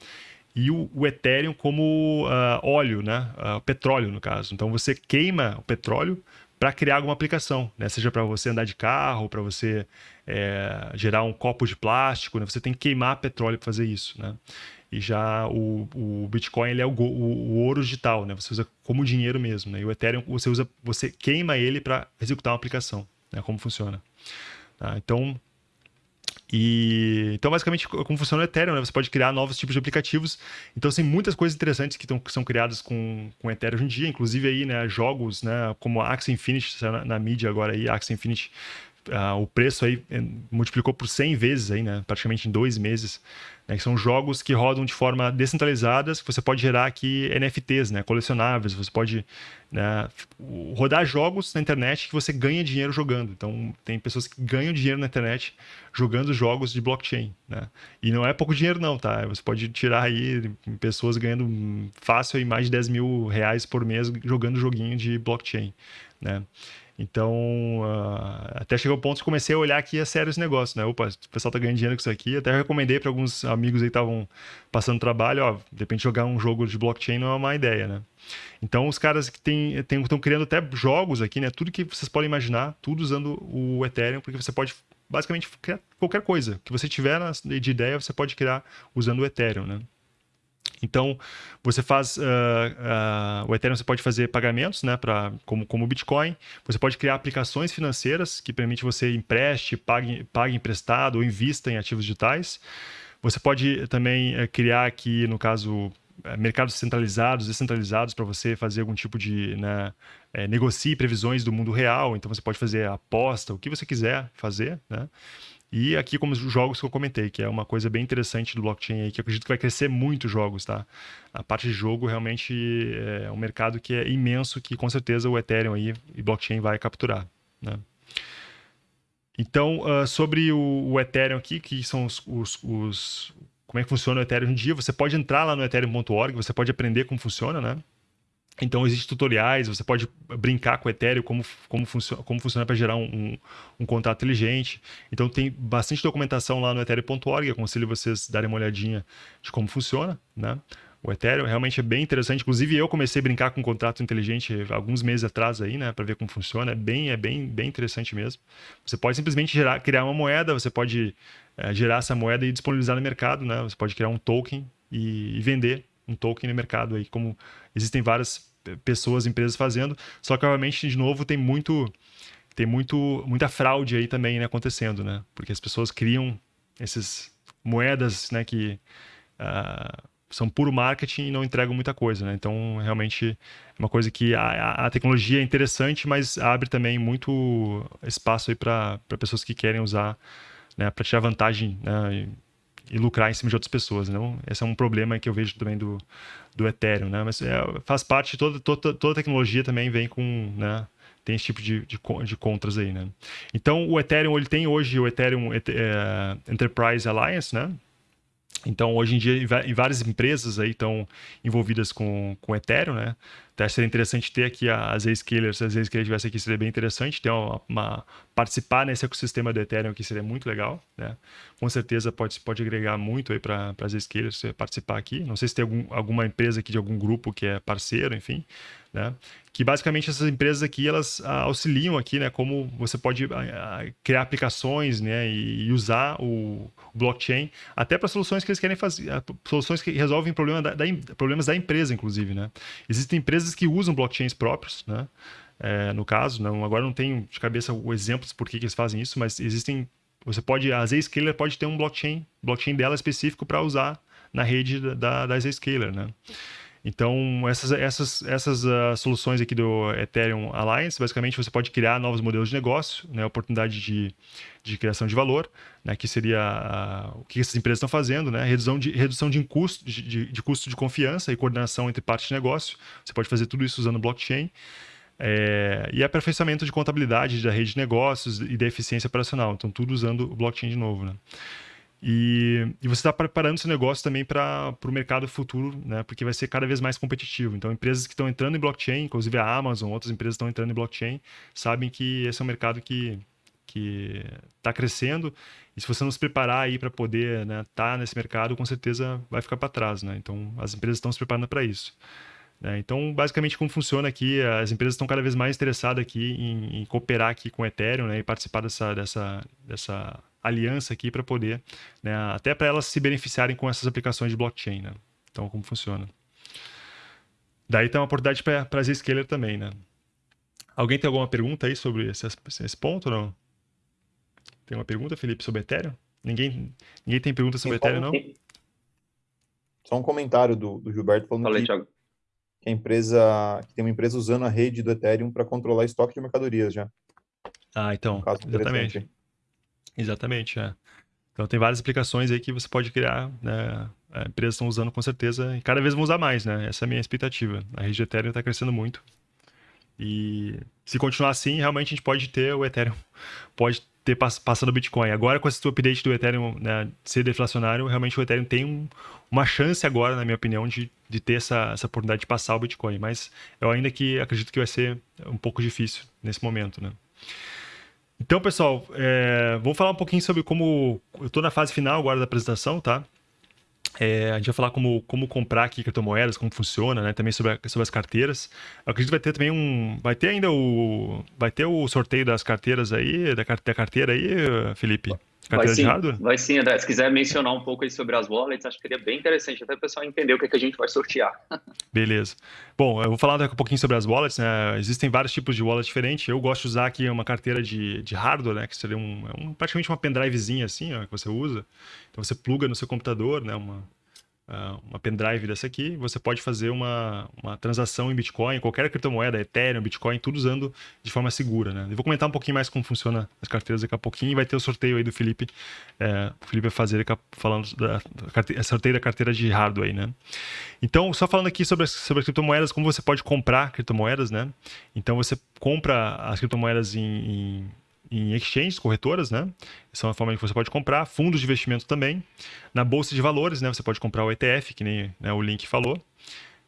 [SPEAKER 1] E o, o Ethereum como uh, óleo, né? Uh, petróleo, no caso. Então você queima o petróleo para criar alguma aplicação, né? Seja para você andar de carro, para você é, gerar um copo de plástico, né? Você tem que queimar petróleo para fazer isso, né? E já o, o Bitcoin ele é o, o, o, ouro digital, né? Você usa como dinheiro mesmo, né? E o Ethereum você usa, você queima ele para executar uma aplicação, né? Como funciona? Tá? Então, e então basicamente como funciona o Ethereum, né? Você pode criar novos tipos de aplicativos. Então tem muitas coisas interessantes que, tão, que são criadas com com Ethereum hoje em dia, inclusive aí, né? Jogos, né? Como Axie Infinity na, na mídia agora aí, Axie Infinity O preço aí eh, multiplicou por 100 vezes aí, né? praticamente em dois meses. Né? Que são jogos que rodam de forma descentralizada, que você pode gerar aqui NFTs, né? colecionáveis. Você pode né? rodar jogos na internet que você ganha dinheiro jogando. Então, tem pessoas que ganham dinheiro na internet jogando jogos de blockchain. Né? E não é pouco dinheiro, não, tá? Você pode tirar aí pessoas ganhando fácil aí mais de 10 mil reais por mês jogando joguinho de blockchain. Né? Então, uh, até chegou o ponto que comecei a olhar aqui a sério esse negócio, né? Opa, o pessoal tá ganhando dinheiro com isso aqui. Até recomendei para alguns amigos aí que estavam passando trabalho, ó, de repente jogar um jogo de blockchain não é uma má ideia, né? Então, os caras que estão criando até jogos aqui, né? Tudo que vocês podem imaginar, tudo usando o Ethereum, porque você pode basicamente criar qualquer coisa que você tiver de ideia, você pode criar usando o Ethereum, né? Então, você faz. Uh, uh, o Ethereum você pode fazer pagamentos, né? Pra, como, como o Bitcoin. Você pode criar aplicações financeiras que permite você empreste, pague, pague emprestado ou invista em ativos digitais. Você pode também uh, criar aqui, no caso, é, mercados centralizados, descentralizados para você fazer algum tipo de né, é, negocie previsões do mundo real. Então você pode fazer aposta, o que você quiser fazer, né? E aqui como os jogos que eu comentei, que é uma coisa bem interessante do blockchain aí, que eu acredito que vai crescer muito jogos, tá? A parte de jogo realmente é um mercado que é imenso, que com certeza o Ethereum aí e blockchain vai capturar, né? Então, uh, sobre o, o, Ethereum aqui, que são os, os, os, Como é que funciona o Ethereum hoje em dia, você pode entrar lá no ethereum.org, você pode aprender como funciona, né? Então, existem tutoriais, você pode brincar com o Ethereum, como, como, funciona, como funciona para gerar um, um, um, contrato inteligente. Então, tem bastante documentação lá no ethereum.org, aconselho vocês darem uma olhadinha de como funciona, né? O Ethereum realmente é bem interessante. Inclusive, eu comecei a brincar com um contrato inteligente alguns meses atrás aí, né? Para ver como funciona. É bem, é bem, bem interessante mesmo. Você pode simplesmente gerar, criar uma moeda, você pode é, gerar essa moeda e disponibilizar no mercado, né? Você pode criar um token e, e vender um token no mercado aí, como existem várias pessoas, empresas fazendo. Só que, obviamente, de novo, tem muito tem muito muita fraude aí também né, acontecendo, né? Porque as pessoas criam essas moedas, né, que uh, são puro marketing e não entregam muita coisa, né? Então, realmente é uma coisa que a, a tecnologia é interessante, mas abre também muito espaço aí para pessoas que querem usar, né, para tirar vantagem, né, lucrar em cima de outras pessoas. Não? Esse é um problema que eu vejo também do, do Ethereum. Né? Mas é, faz parte, toda, toda, toda tecnologia também vem com. Né? Tem esse tipo de, de, de contras aí. Né? Então, o Ethereum ele tem hoje o Ethereum é, Enterprise Alliance, né? Então, hoje em dia, várias empresas aí estão envolvidas com, com Ethereum, né? Até seria interessante ter aqui as Zscalers, se as Zscalers estivesse aqui, seria bem interessante ter uma, uma, participar nesse ecossistema do Ethereum aqui, seria muito legal, né? Com certeza pode, pode agregar muito aí para as Zscalers participar aqui. Não sei se tem algum, alguma empresa aqui de algum grupo que é parceiro, enfim, né? Que basicamente essas empresas aqui, elas ah, auxiliam aqui, né? Como você pode ah, ah, criar aplicações, né? E, usar o blockchain até para soluções que eles querem fazer, soluções que resolvem problema da, da, problemas da empresa, inclusive, né? Existem empresas empresas que usam blockchains próprios, né? É, no caso, não, agora não tenho de cabeça o exemplos por que, que eles fazem isso, mas existem. Você pode, a Zscaler pode ter um blockchain, blockchain dela específico para usar na rede da, da Zscaler, né? Então, essas, essas, essas uh, soluções aqui do Ethereum Alliance, basicamente você pode criar novos modelos de negócio, né, oportunidade de, de criação de valor, né, que seria uh, o que essas empresas estão fazendo, né, redução de, redução de, custo, de, de, custo de confiança e coordenação entre partes de negócio. Você pode fazer tudo isso usando blockchain. É, e aperfeiçoamento de contabilidade da rede de negócios e da eficiência operacional. Então, tudo usando o blockchain de novo. Né? E, e você está preparando seu negócio também para o mercado futuro, né? porque vai ser cada vez mais competitivo. Então, empresas que estão entrando em blockchain, inclusive a Amazon, outras empresas estão entrando em blockchain, sabem que esse é um mercado que que está crescendo e se você não se preparar aí para poder estar né, tá nesse mercado, com certeza vai ficar para trás, né? Então as empresas estão se preparando para isso. Né? Então basicamente como funciona aqui, as empresas estão cada vez mais interessadas aqui em, em cooperar aqui com o Ethereum, né? E participar dessa dessa dessa aliança aqui para poder, né, até para elas se beneficiarem com essas aplicações de blockchain, né? Então, como funciona. Daí tem uma oportunidade para a Zscaler também, né? Alguém tem alguma pergunta aí sobre esse, esse ponto não? Tem uma pergunta, Felipe, sobre Ethereum? Ninguém, ninguém tem pergunta sobre Ethereum, não?
[SPEAKER 3] Só um comentário do, do Gilberto falando Falei, que, que, a empresa, que tem uma empresa usando a rede do Ethereum para controlar estoque de mercadorias já.
[SPEAKER 1] Ah, então, exatamente. Exatamente, é. Então tem várias aplicações aí que você pode criar, né? As empresas estão usando com certeza e cada vez vão usar mais, né? Essa é a minha expectativa. A rede Ethereum está crescendo muito. E se continuar assim, realmente a gente pode ter o Ethereum, <laughs> pode ter passando o Bitcoin. Agora, com esse update do Ethereum né, ser deflacionário, realmente o Ethereum tem um, uma chance agora, na minha opinião, de, de ter essa, essa oportunidade de passar o Bitcoin. Mas eu ainda que acredito que vai ser um pouco difícil nesse momento, né? Então, pessoal, é, vamos falar um pouquinho sobre como. Eu estou na fase final agora da apresentação, tá? É, a gente vai falar como, como comprar aqui criptomoedas, como funciona, né? Também sobre, a, sobre as carteiras. Eu acredito que vai ter também um. Vai ter ainda o. Vai ter o sorteio das carteiras aí, da, da carteira aí, Felipe?
[SPEAKER 2] Vai sim, de hardware? Vai sim, André. Se quiser mencionar um pouco aí sobre as wallets, acho que seria bem interessante, até o pessoal entender o que, é que a gente vai sortear. <laughs>
[SPEAKER 1] Beleza. Bom, eu vou falar daqui a pouquinho sobre as wallets, né? Existem vários tipos de wallet diferentes. Eu gosto de usar aqui uma carteira de, de hardware, né? Que seria um, é um praticamente uma pendrivezinha assim, ó, que você usa. Então você pluga no seu computador, né? Uma, uma pendrive dessa aqui, você pode fazer uma, uma transação em Bitcoin, qualquer criptomoeda, Ethereum, Bitcoin, tudo usando de forma segura, né? Eu vou comentar um pouquinho mais como funciona as carteiras daqui a pouquinho e vai ter o sorteio aí do Felipe. É, o Felipe vai fazer falando da, da sorteio da carteira de hardware aí, né? Então, só falando aqui sobre as, sobre as criptomoedas, como você pode comprar criptomoedas, né? Então, você compra as criptomoedas em, em em exchanges, corretoras, né? Essa é uma forma que você pode comprar. Fundos de investimento também. Na bolsa de valores, né? Você pode comprar o ETF, que nem né, o link falou.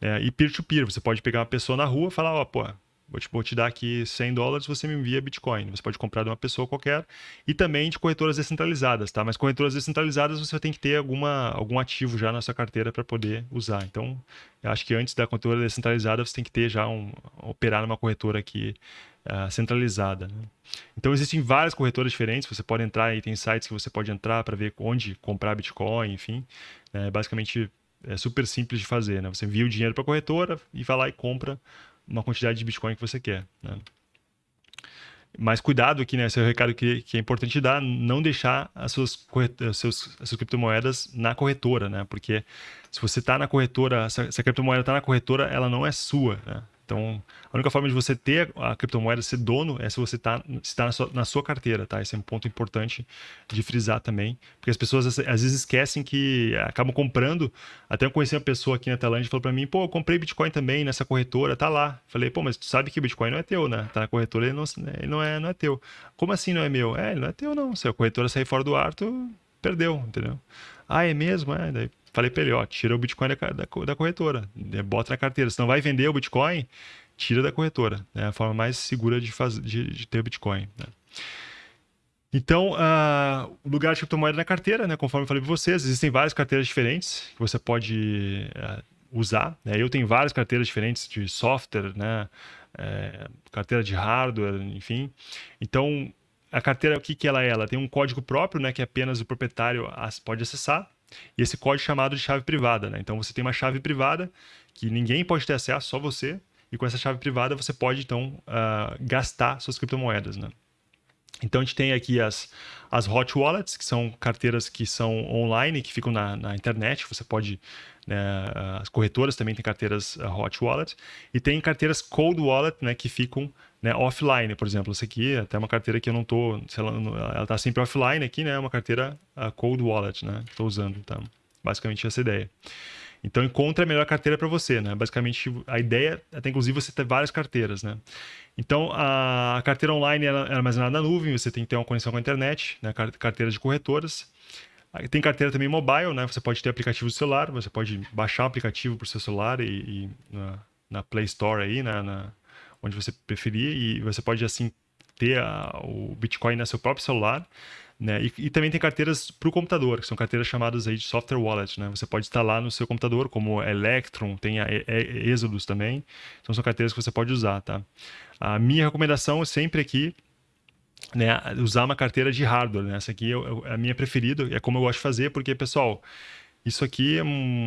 [SPEAKER 1] É, e peer-to-peer, -peer, você pode pegar uma pessoa na rua e falar, ó, oh, pô, vou te, vou te dar aqui 100 dólares, você me envia Bitcoin. Você pode comprar de uma pessoa qualquer e também de corretoras descentralizadas, tá? Mas corretoras descentralizadas você tem que ter alguma, algum ativo já na sua carteira para poder usar. Então, acho que antes da corretora descentralizada você tem que ter já um operar numa corretora aqui uh, centralizada. Né? Então existem várias corretoras diferentes, você pode entrar e tem sites que você pode entrar para ver onde comprar Bitcoin, enfim. É, basicamente é super simples de fazer, né? Você envia o dinheiro para a corretora e vai lá e compra uma quantidade de Bitcoin que você quer. Né? Mas cuidado aqui, né? Esse é o recado que, que é importante dar, não deixar as suas, as as suas criptomoedas na corretora, né? Porque se você está na corretora, se a criptomoeda está na corretora, ela não é sua, né? Então, a única forma de você ter a criptomoeda, ser dono, é se você está tá na, sua, na sua carteira, tá? Esse é um ponto importante de frisar também, porque as pessoas às vezes esquecem que acabam comprando. Até eu conheci uma pessoa aqui na Tailândia e falou para mim: pô, eu comprei Bitcoin também nessa corretora, tá lá. Falei: pô, mas tu sabe que Bitcoin não é teu, né? Tá na corretora, ele não, não, é, não é teu. Como assim não é meu? É, ele não é teu, não. Se a corretora sair fora do ar, tu perdeu, entendeu? Ah, é mesmo? É, daí Falei para ele, ó, tira o Bitcoin da, da, da, corretora, né, bota na carteira. Se não vai vender o Bitcoin, tira da corretora. É a forma mais segura de, fazer, de, de ter o Bitcoin. Né? Então, uh, o lugar de criptomoeda na carteira, né, conforme eu falei para vocês, existem várias carteiras diferentes que você pode uh, usar. Né? Eu tenho várias carteiras diferentes de software, né? É, carteira de hardware, enfim. Então, a carteira, o que, que ela é? Ela tem um código próprio, né, que apenas o proprietário pode acessar e esse código é chamado de chave privada. Né? Então você tem uma chave privada que ninguém pode ter acesso, só você. E com essa chave privada você pode então uh, gastar suas criptomoedas. Né? Então a gente tem aqui as, as hot wallets, que são carteiras que são online, que ficam na, na internet. Você pode. Né, as corretoras também têm carteiras uh, hot wallet. E tem carteiras cold wallet, né, que ficam né, offline, por exemplo. Essa aqui é até uma carteira que eu não estou, ela está sempre offline aqui, né? É uma carteira cold wallet, né? Estou usando, tá? Basicamente essa ideia. Então encontre a melhor carteira para você, né? Basicamente a ideia é até inclusive você ter várias carteiras, né? Então a carteira online é armazenada na nuvem, você tem que ter uma conexão com a internet, né? Carteira de corretoras. Tem carteira também mobile, né? Você pode ter aplicativo do celular, você pode baixar o aplicativo para o seu celular e, e na, na, Play Store aí, né? na, onde você preferir, e você pode assim ter a, o Bitcoin no seu próprio celular. Né? E, e, também tem carteiras para o computador, que são carteiras chamadas aí de software wallet. Né? Você pode instalar no seu computador, como Electron, tem a Exodus também. Então são carteiras que você pode usar. Tá? A minha recomendação é sempre aqui né, usar uma carteira de hardware. Né? Essa aqui é, é a minha preferida, é como eu gosto de fazer, porque, pessoal, isso aqui é, um,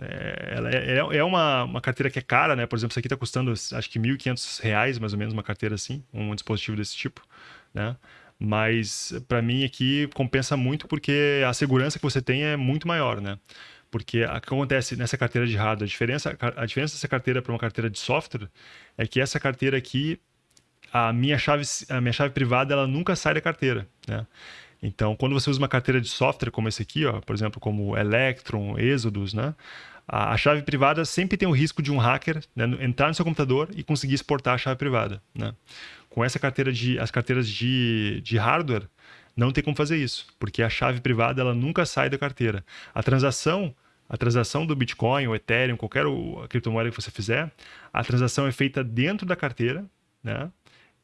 [SPEAKER 1] é, é, é, uma, uma carteira que é cara, né? Por exemplo, isso aqui está custando acho que R$ 1.500, mais ou menos, uma carteira assim, um dispositivo desse tipo, né? Mas para mim aqui compensa muito porque a segurança que você tem é muito maior, né? Porque o que acontece nessa carteira de hardware, a diferença, a diferença dessa carteira para uma carteira de software é que essa carteira aqui, a minha chave, a minha chave privada, ela nunca sai da carteira, né? Então, quando você usa uma carteira de software como esse aqui, ó, por exemplo, como Electron, Exodus, né? A, a chave privada sempre tem o risco de um hacker né, entrar no seu computador e conseguir exportar a chave privada, né? Com essa carteira de, as carteiras de, de hardware, não tem como fazer isso, porque a chave privada ela nunca sai da carteira. A transação a transação do Bitcoin, o Ethereum, qualquer criptomoeda que você fizer, a transação é feita dentro da carteira, né?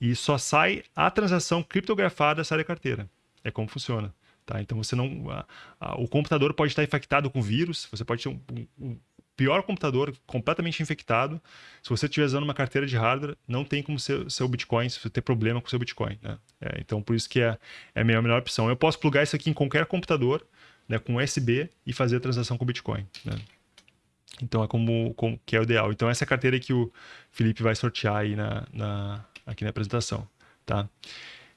[SPEAKER 1] E só sai a transação criptografada sai da carteira. É como funciona. Tá? Então você não. A, a, o computador pode estar infectado com vírus, você pode ter um, um, um, pior computador completamente infectado. Se você estiver usando uma carteira de hardware, não tem como ser seu Bitcoin, se você ter problema com seu Bitcoin. Né? É, então por isso que é, é a melhor, melhor opção. Eu posso plugar isso aqui em qualquer computador, né, com USB e fazer a transação com Bitcoin. Né? Então é como, como, que é o ideal. Então essa é a carteira que o Felipe vai sortear aí na, na aqui na apresentação. Tá?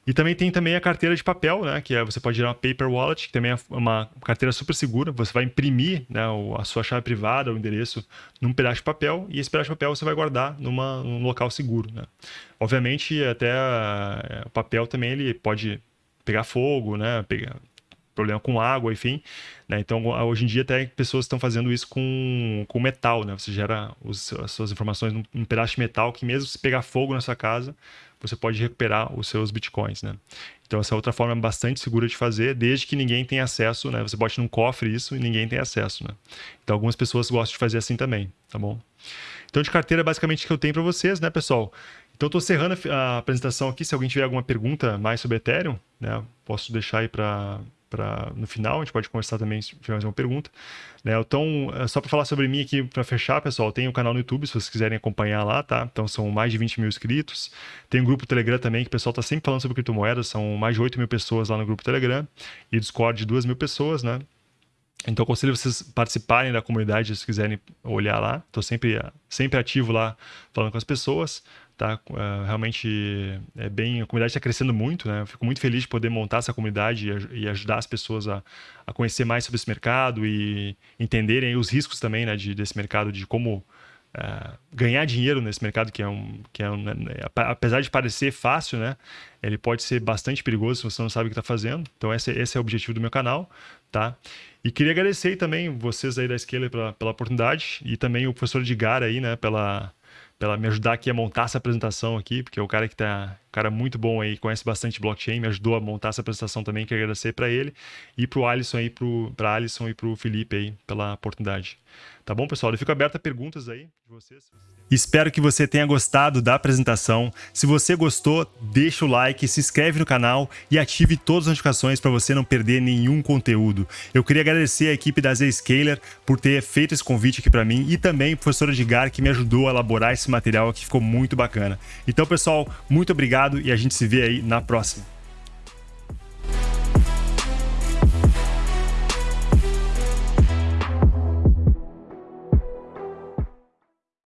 [SPEAKER 1] E também tem também a carteira de papel, né? Que é, você pode gerar uma paper wallet, que também é uma carteira super segura. Você vai imprimir né, a sua chave privada, o endereço, num pedaço de papel, e esse pedaço de papel você vai guardar numa, num local seguro. Né? Obviamente, até é, o papel também ele pode pegar fogo, né? Pegar, problema com água, enfim. Né? Então, hoje em dia, até pessoas estão fazendo isso com, com metal, né? Você gera os, as suas informações num, num, pedaço de metal que mesmo se pegar fogo na sua casa, você pode recuperar os seus bitcoins, né? Então, essa é outra forma bastante segura de fazer, desde que ninguém tenha acesso, né? Você bote num cofre isso e ninguém tem acesso, né? Então, algumas pessoas gostam de fazer assim também, tá bom? Então, de carteira, basicamente, o que eu tenho para vocês, né, pessoal? Então, estou cerrando a apresentação aqui. Se alguém tiver alguma pergunta mais sobre Ethereum, né, posso deixar aí para para no final, a gente pode conversar também se tiver mais uma pergunta. Né? Então, é só para falar sobre mim aqui, para fechar, pessoal, tem um canal no YouTube, se vocês quiserem acompanhar lá, tá? Então, são mais de 20 mil inscritos. Tem um grupo Telegram também, que o pessoal está sempre falando sobre criptomoedas, são mais de 8 mil pessoas lá no grupo Telegram, e Discord de 2 mil pessoas, né? Então, aconselho vocês participarem da comunidade se quiserem olhar lá. Estou sempre, sempre ativo lá falando com as pessoas tá? Uh, realmente é bem, a comunidade está crescendo muito, né? Eu fico muito feliz de poder montar essa comunidade e, e ajudar as pessoas a, a, conhecer mais sobre esse mercado e entenderem os riscos também, né, de, desse mercado, de como uh, ganhar dinheiro nesse mercado que é um, que é um, né, apesar de parecer fácil, né? Ele pode ser bastante perigoso se você não sabe o que está fazendo. Então esse, esse é o objetivo do meu canal, tá? E queria agradecer também vocês aí da Scaler pela, pela oportunidade e também o professor Edgar aí, né, pela pela me ajudar aqui a montar essa apresentação aqui, porque é o cara que tá, um cara muito bom aí, conhece bastante blockchain, me ajudou a montar essa apresentação também, quero agradecer para ele e para o Alisson aí, para Alisson e para o Felipe aí pela oportunidade. Tá bom, pessoal? Eu fico aberto a perguntas aí de vocês. Espero que você tenha gostado da apresentação. Se você gostou, deixa o like, se inscreve no canal e ative todas as notificações para você não perder nenhum conteúdo. Eu queria agradecer a equipe da Zscaler por ter feito esse convite aqui para mim e também o professor Edgar que me ajudou a elaborar esse material que ficou muito bacana. Então, pessoal, muito obrigado e a gente se vê aí na próxima.